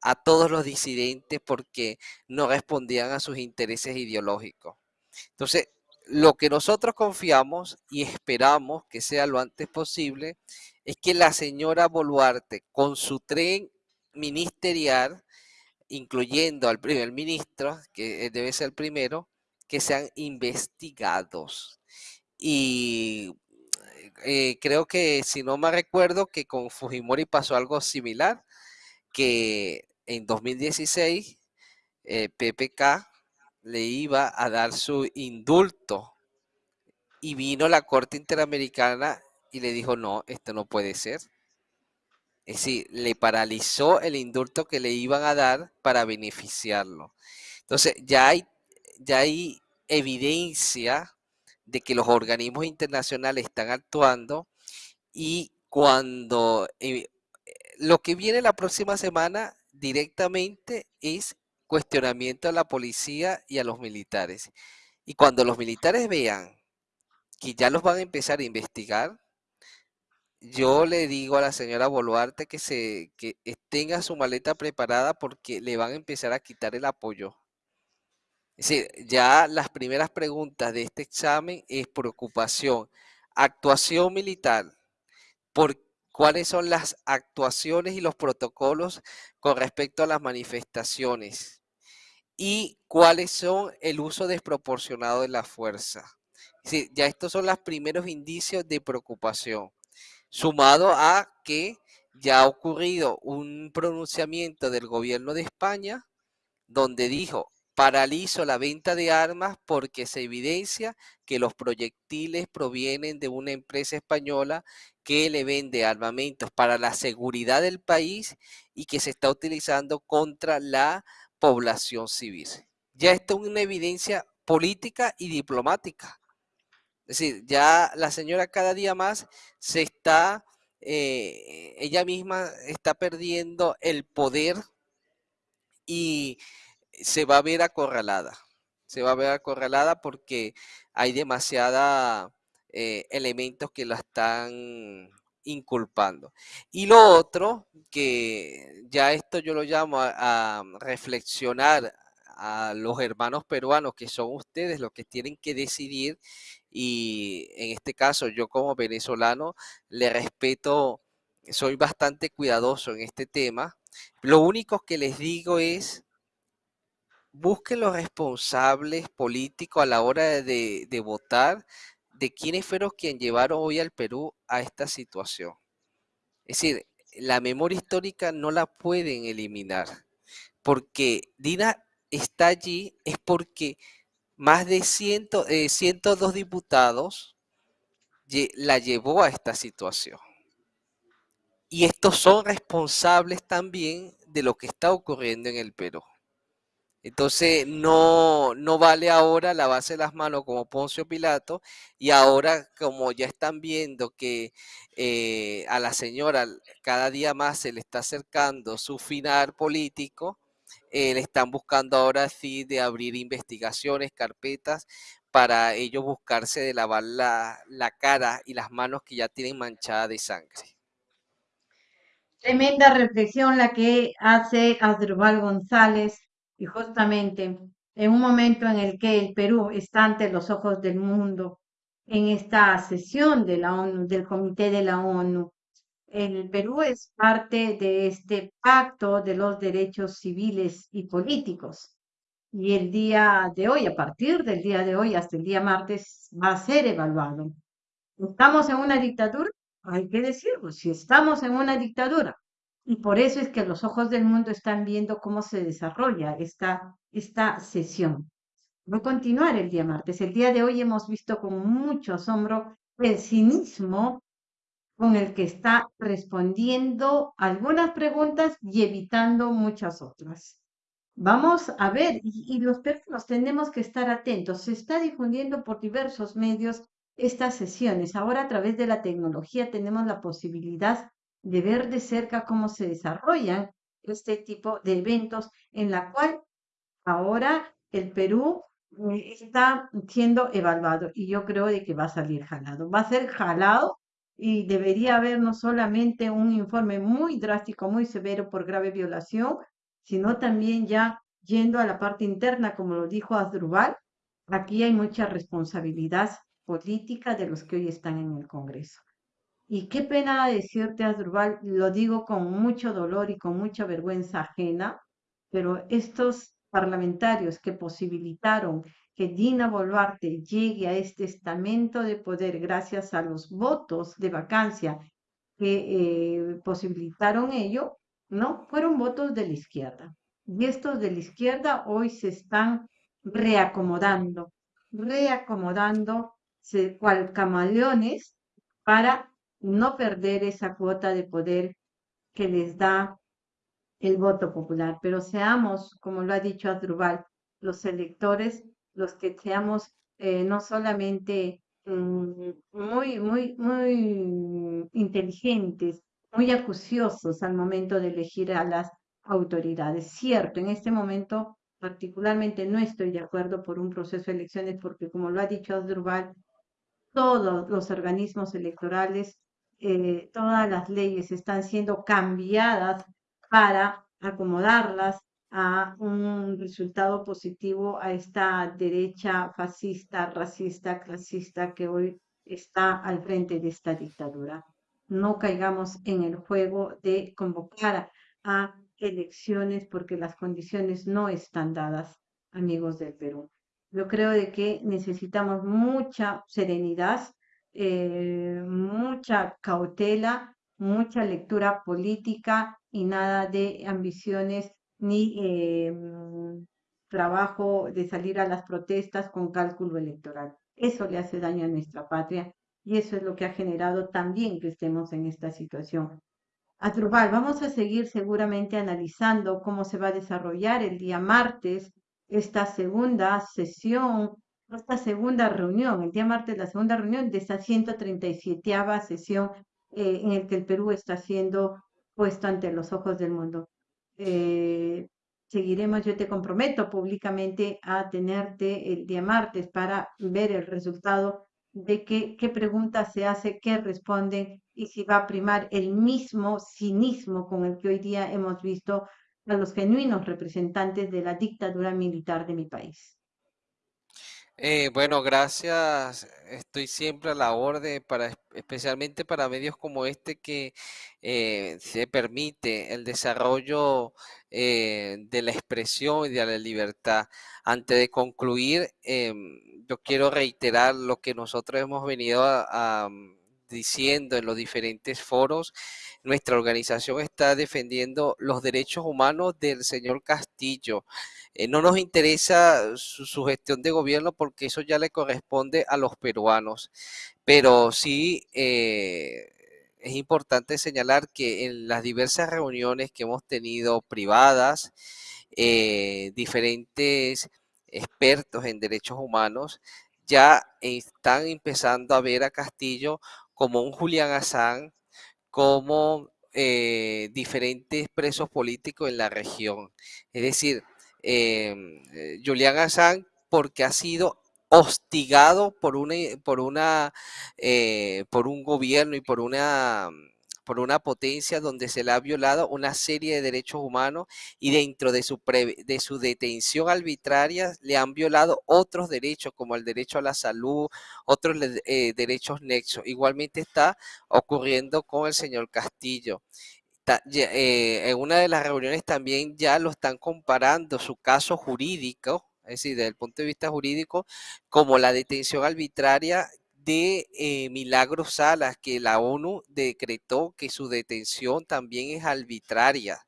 a todos los disidentes porque no respondían a sus intereses ideológicos. Entonces, lo que nosotros confiamos y esperamos que sea lo antes posible es que la señora Boluarte, con su tren ministerial, incluyendo al primer ministro, que debe ser el primero, que sean investigados. Y eh, creo que, si no me recuerdo, que con Fujimori pasó algo similar, que en 2016 eh, PPK le iba a dar su indulto y vino la Corte Interamericana y le dijo, no, esto no puede ser. Es decir, le paralizó el indulto que le iban a dar para beneficiarlo. Entonces, ya hay, ya hay evidencia de que los organismos internacionales están actuando y cuando eh, lo que viene la próxima semana directamente es cuestionamiento a la policía y a los militares. Y cuando los militares vean que ya los van a empezar a investigar, yo le digo a la señora Boluarte que, se, que tenga su maleta preparada porque le van a empezar a quitar el apoyo. Ya las primeras preguntas de este examen es preocupación, actuación militar, por cuáles son las actuaciones y los protocolos con respecto a las manifestaciones y cuáles son el uso desproporcionado de la fuerza. Ya estos son los primeros indicios de preocupación, sumado a que ya ha ocurrido un pronunciamiento del gobierno de España donde dijo paralizo la venta de armas porque se evidencia que los proyectiles provienen de una empresa española que le vende armamentos para la seguridad del país y que se está utilizando contra la población civil. Ya esto es una evidencia política y diplomática. Es decir, ya la señora cada día más se está, eh, ella misma está perdiendo el poder y se va a ver acorralada. Se va a ver acorralada porque hay demasiada eh, elementos que la están inculpando. Y lo otro, que ya esto yo lo llamo a, reflexionar a los hermanos peruanos, que son ustedes los que tienen que decidir, y en este caso yo como venezolano le respeto, soy bastante cuidadoso en este tema. Lo único que les digo es, busquen los responsables políticos a la hora de, votar, de quiénes fueron quienes llevaron hoy al Perú a esta situación. Es decir, la memoria histórica no la pueden eliminar, porque Dina está allí es porque más de 102 eh, diputados la llevó a esta situación. Y estos son responsables también de lo que está ocurriendo en el Perú. Entonces no, no vale ahora lavarse las manos como Poncio Pilato y ahora como ya están viendo que eh, a la señora cada día más se le está acercando su final político, eh, le están buscando ahora sí de abrir investigaciones, carpetas, para ellos buscarse de lavar la, la cara y las manos que ya tienen manchadas de sangre. Tremenda reflexión la que hace Adrubal González y justamente en un momento en el que el Perú está ante los ojos del mundo, en esta sesión de la ONU, del Comité de la ONU, el Perú es parte de este pacto de los derechos civiles y políticos. Y el día de hoy, a partir del día de hoy hasta el día martes, va a ser evaluado. ¿Estamos en una dictadura? Hay que decirlo, si estamos en una dictadura, y por eso es que los ojos del mundo están viendo cómo se desarrolla esta, esta sesión. Voy a continuar el día martes. El día de hoy hemos visto con mucho asombro el cinismo con el que está respondiendo algunas preguntas y evitando muchas otras. Vamos a ver, y, los personas tenemos que estar atentos. Se está difundiendo por diversos medios estas sesiones. Ahora a través de la tecnología tenemos la posibilidad de ver de cerca cómo se desarrollan este tipo de eventos en la cual ahora el Perú eh, está siendo evaluado y yo creo de que va a salir jalado. Va a ser jalado y debería haber no solamente un informe muy drástico, muy severo por grave violación, sino también ya yendo a la parte interna, como lo dijo Asdrubal, aquí hay mucha responsabilidad política de los que hoy están en el Congreso. Y qué pena decirte, Asdrubal, lo digo con mucho dolor y con mucha vergüenza ajena, pero estos parlamentarios que posibilitaron que Dina Boluarte llegue a este estamento de poder gracias a los votos de vacancia que eh, posibilitaron ello, ¿no? Fueron votos de la izquierda. Y estos de la izquierda hoy se están reacomodando, reacomodando cual camaleones para no perder esa cuota de poder que les da el voto popular. Pero seamos, como lo ha dicho Adrubal, los electores, los que seamos eh, no solamente mm, muy, muy, muy inteligentes, muy acuciosos al momento de elegir a las autoridades. Cierto, en este momento particularmente no estoy de acuerdo por un proceso de elecciones porque, como lo ha dicho Adrubal, todos los organismos electorales eh, todas las leyes están siendo cambiadas para acomodarlas a un resultado positivo a esta derecha fascista, racista, clasista que hoy está al frente de esta dictadura. No caigamos en el juego de convocar a elecciones porque las condiciones no están dadas, amigos del Perú. Yo creo de que necesitamos mucha serenidad, eh, mucha cautela, mucha lectura política y nada de ambiciones ni eh, trabajo de salir a las protestas con cálculo electoral. Eso le hace daño a nuestra patria y eso es lo que ha generado también que estemos en esta situación. Atrubal, vamos a seguir seguramente analizando cómo se va a desarrollar el día martes esta segunda sesión esta segunda reunión, el día martes, la segunda reunión de esta 137 sesión eh, en el que el Perú está siendo puesto ante los ojos del mundo. Eh, seguiremos, yo te comprometo públicamente a tenerte el día martes para ver el resultado de qué, qué preguntas se hace, qué responden y si va a primar el mismo cinismo con el que hoy día hemos visto a los genuinos representantes de la dictadura militar de mi país. Eh, bueno, gracias. Estoy siempre a la orden para, especialmente para medios como este que eh, se permite el desarrollo eh, de la expresión y de la libertad. Antes de concluir, em, yo quiero reiterar lo que nosotros hemos venido a diciendo en los diferentes foros, nuestra organización está defendiendo los derechos humanos del señor Castillo. Eh, no nos interesa su, gestión de gobierno porque eso ya le corresponde a los peruanos, pero sí eh, es importante señalar que en las diversas reuniones que hemos tenido privadas, eh, diferentes expertos en derechos humanos ya están empezando a ver a Castillo como un Julián Assange, como eh, diferentes presos políticos en la región. Es decir, em, eh, Julián Assange porque ha sido hostigado por una, por una, eh, por un gobierno y por una por una potencia donde se le ha violado una serie de derechos humanos y dentro de su, de su detención arbitraria le han violado otros derechos como el derecho a la salud, otros eh, derechos nexos. Igualmente está ocurriendo con el señor Castillo. Eh, en una de las reuniones también ya lo están comparando su caso jurídico, es decir, desde el punto de vista jurídico, como la detención arbitraria de eh, Milagros Salas, que la ONU decretó que su detención también es arbitraria.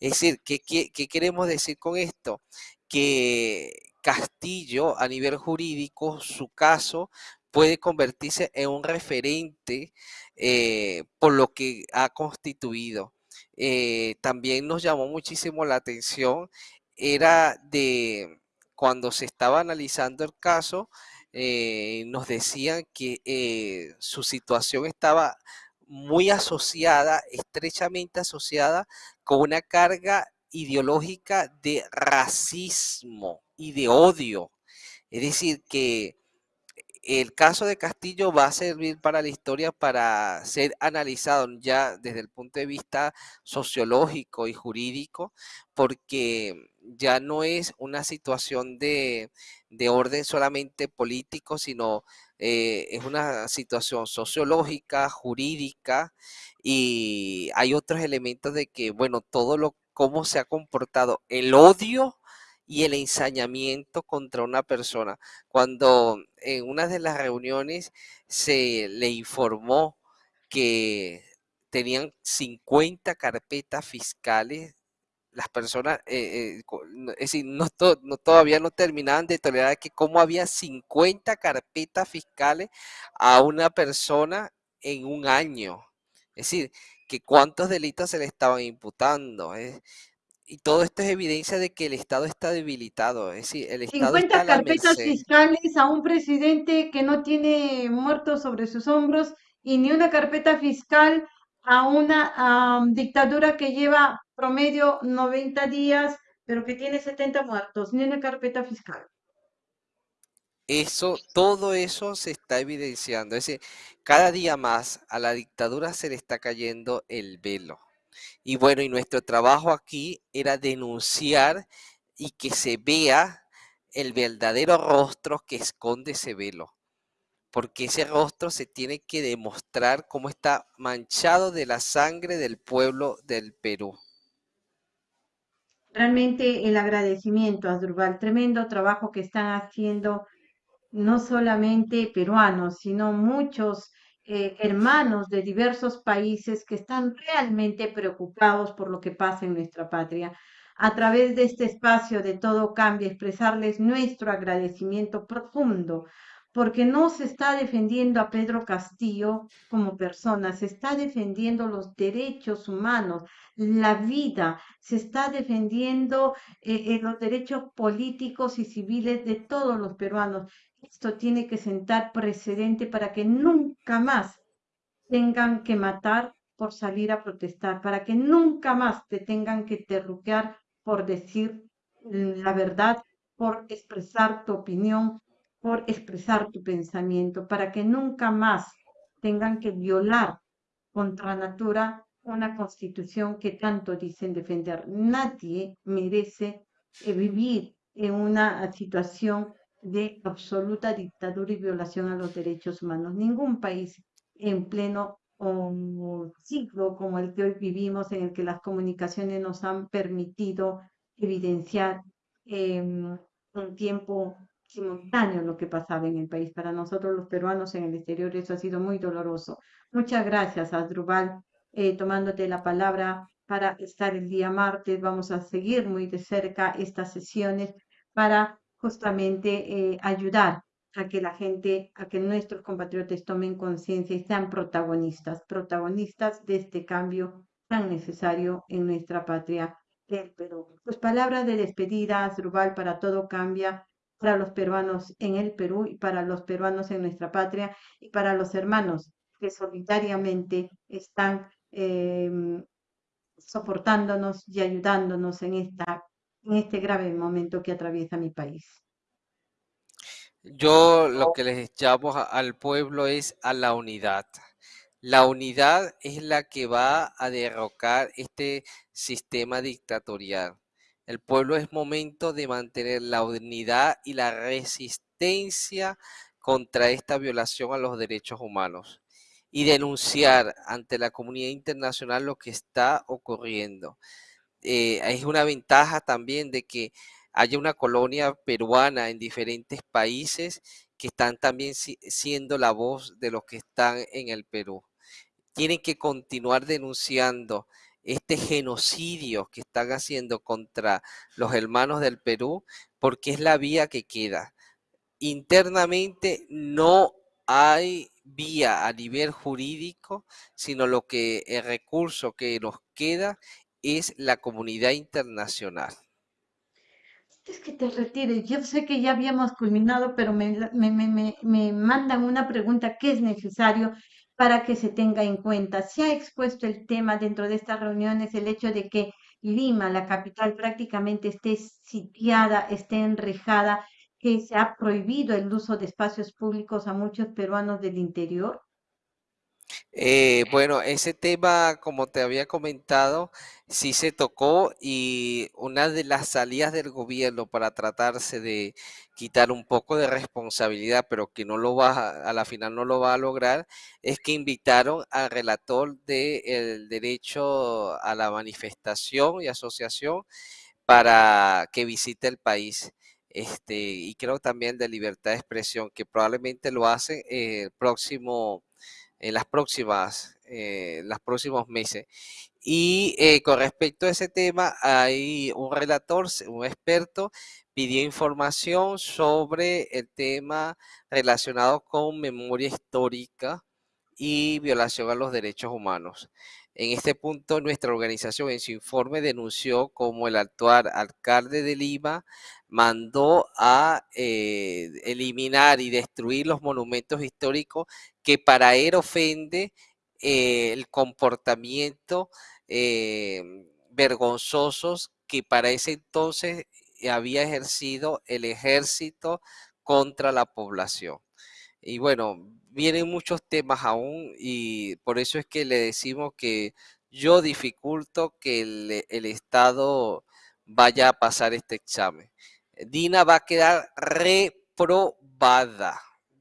Es decir, ¿qué, queremos decir con esto? Que Castillo, a nivel jurídico, su caso puede convertirse en un referente eh, por lo que ha constituido. Eh, también nos llamó muchísimo la atención, era de cuando se estaba analizando el caso, eh, nos decían que eh, su situación estaba muy asociada, estrechamente asociada con una carga ideológica de racismo y de odio. Es decir, que el caso de Castillo va a servir para la historia para ser analizado ya desde el punto de vista sociológico y jurídico, porque ya no es una situación de, orden solamente político, sino eh, es una situación sociológica, jurídica, y hay otros elementos de que, bueno, todo lo, cómo se ha comportado el odio y el ensañamiento contra una persona. Cuando en una de las reuniones se le informó que tenían 50 carpetas fiscales, las personas, eh, eh, es decir, no, todavía no terminaban de tolerar que como había 50 carpetas fiscales a una persona en un año. Es decir, que cuántos delitos se le estaban imputando. ¿eh? Y todo esto es evidencia de que el Estado está debilitado. Es decir, el Estado 50 está carpetas fiscales a un presidente que no tiene muertos sobre sus hombros y ni una carpeta fiscal a una dictadura que lleva promedio 90 días, pero que tiene 70 muertos, ni una carpeta fiscal. Eso, todo eso se está evidenciando. Es decir, cada día más a la dictadura se le está cayendo el velo. Y bueno, y nuestro trabajo aquí era denunciar y que se vea el verdadero rostro que esconde ese velo. Porque ese rostro se tiene que demostrar cómo está manchado de la sangre del pueblo del Perú. Realmente el agradecimiento a Durval, tremendo trabajo que están haciendo no solamente peruanos, sino muchos eh, hermanos de diversos países que están realmente preocupados por lo que pasa en nuestra patria. A través de este espacio de todo cambia, expresarles nuestro agradecimiento profundo, porque no se está defendiendo a Pedro Castillo como persona, se está defendiendo los derechos humanos, la vida, se está defendiendo eh, eh, los derechos políticos y civiles de todos los peruanos. Esto tiene que sentar precedente para que nunca más tengan que matar por salir a protestar, para que nunca más te tengan que terruquear por decir la verdad, por expresar tu opinión, por expresar tu pensamiento, para que nunca más tengan que violar contra natura una constitución que tanto dicen defender. Nadie merece eh, vivir en una situación de absoluta dictadura y violación a los derechos humanos. Ningún país en pleno un ciclo como el que hoy vivimos, en el que las comunicaciones nos han permitido evidenciar em, un tiempo simultáneo lo que pasaba en el país. Para nosotros los peruanos en el exterior eso ha sido muy doloroso. Muchas gracias, Adrubal, eh, tomándote la palabra para estar el día martes. Vamos a seguir muy de cerca estas sesiones para justamente eh, ayudar a que la gente, a que nuestros compatriotas tomen conciencia y sean protagonistas, protagonistas de este cambio tan necesario en nuestra patria del Perú. Pues palabras de despedida, Rubal, para todo cambia, para los peruanos en el Perú y para los peruanos en nuestra patria y para los hermanos que solitariamente están em, soportándonos y ayudándonos en, esta, en este grave momento que atraviesa mi país. Yo lo que les llamo al pueblo es a la unidad. La unidad es la que va a derrocar este sistema dictatorial. El pueblo es momento de mantener la unidad y la resistencia contra esta violación a los derechos humanos y denunciar ante la comunidad internacional lo que está ocurriendo. Eh, es una ventaja también de que haya una colonia peruana en diferentes países que están también siendo la voz de los que están en el Perú. Tienen que continuar denunciando este genocidio que están haciendo contra los hermanos del Perú, porque es la vía que queda. Internamente no hay vía a nivel jurídico, sino lo que el recurso que nos queda es la comunidad internacional es que te retires. Yo sé que ya habíamos culminado, pero me, me, me, me, mandan una pregunta que es necesario para que se tenga en cuenta. Se ha expuesto el tema dentro de estas reuniones, el hecho de que Lima, la capital, prácticamente esté sitiada, esté enrejada, que se ha prohibido el uso de espacios públicos a muchos peruanos del interior. Eh, bueno, ese tema, como te había comentado, sí se tocó y una de las salidas del gobierno para tratarse de quitar un poco de responsabilidad, pero que no lo va a, la final no lo va a lograr, es que invitaron al relator del derecho a la manifestación y asociación para que visite el país. Este, y creo también de libertad de expresión, que probablemente lo hacen el próximo en las próximas, eh, los próximos meses. Y eh, con respecto a ese tema, hay un relator, un experto, pidió información sobre el tema relacionado con memoria histórica y violación a los derechos humanos. En este punto, nuestra organización en su informe denunció como el actual alcalde de Lima mandó a eh, eliminar y destruir los monumentos históricos que para él ofende eh, el comportamiento eh, vergonzosos que para ese entonces había ejercido el ejército contra la población. Y bueno, vienen muchos temas aún y por eso es que le decimos que yo dificulto que el, Estado vaya a pasar este examen. Dina va a quedar reprobada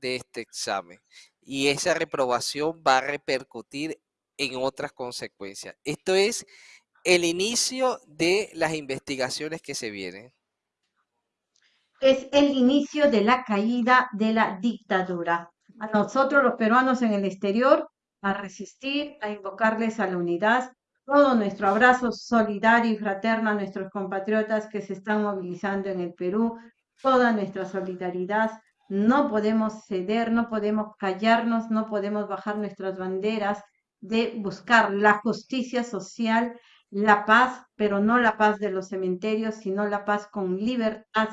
de este examen y esa reprobación va a repercutir en otras consecuencias. Esto es el inicio de las investigaciones que se vienen es el inicio de la caída de la dictadura. A nosotros los peruanos en el exterior, a resistir, a invocarles a la unidad, todo nuestro abrazo solidario y fraterno a nuestros compatriotas que se están movilizando en el Perú, toda nuestra solidaridad. No podemos ceder, no podemos callarnos, no podemos bajar nuestras banderas de buscar la justicia social, la paz, pero no la paz de los cementerios, sino la paz con libertad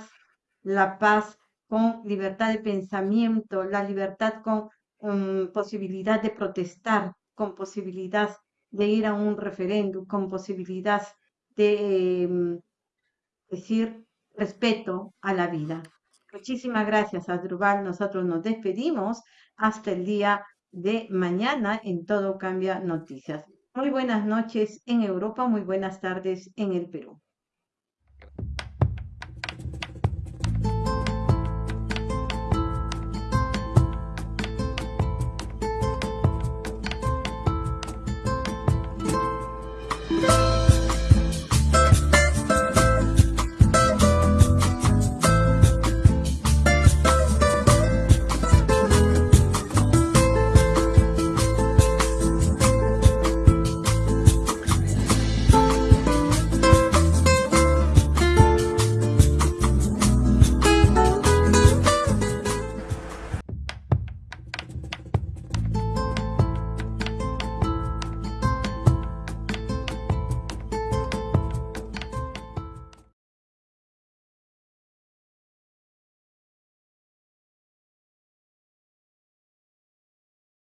la paz con libertad de pensamiento, la libertad con um, posibilidad de protestar, con posibilidad de ir a un referéndum, con posibilidad de em, decir respeto a la vida. Muchísimas gracias, Adrubal. Nosotros nos despedimos hasta el día de mañana en Todo Cambia Noticias. Muy buenas noches en Europa, muy buenas tardes en el Perú.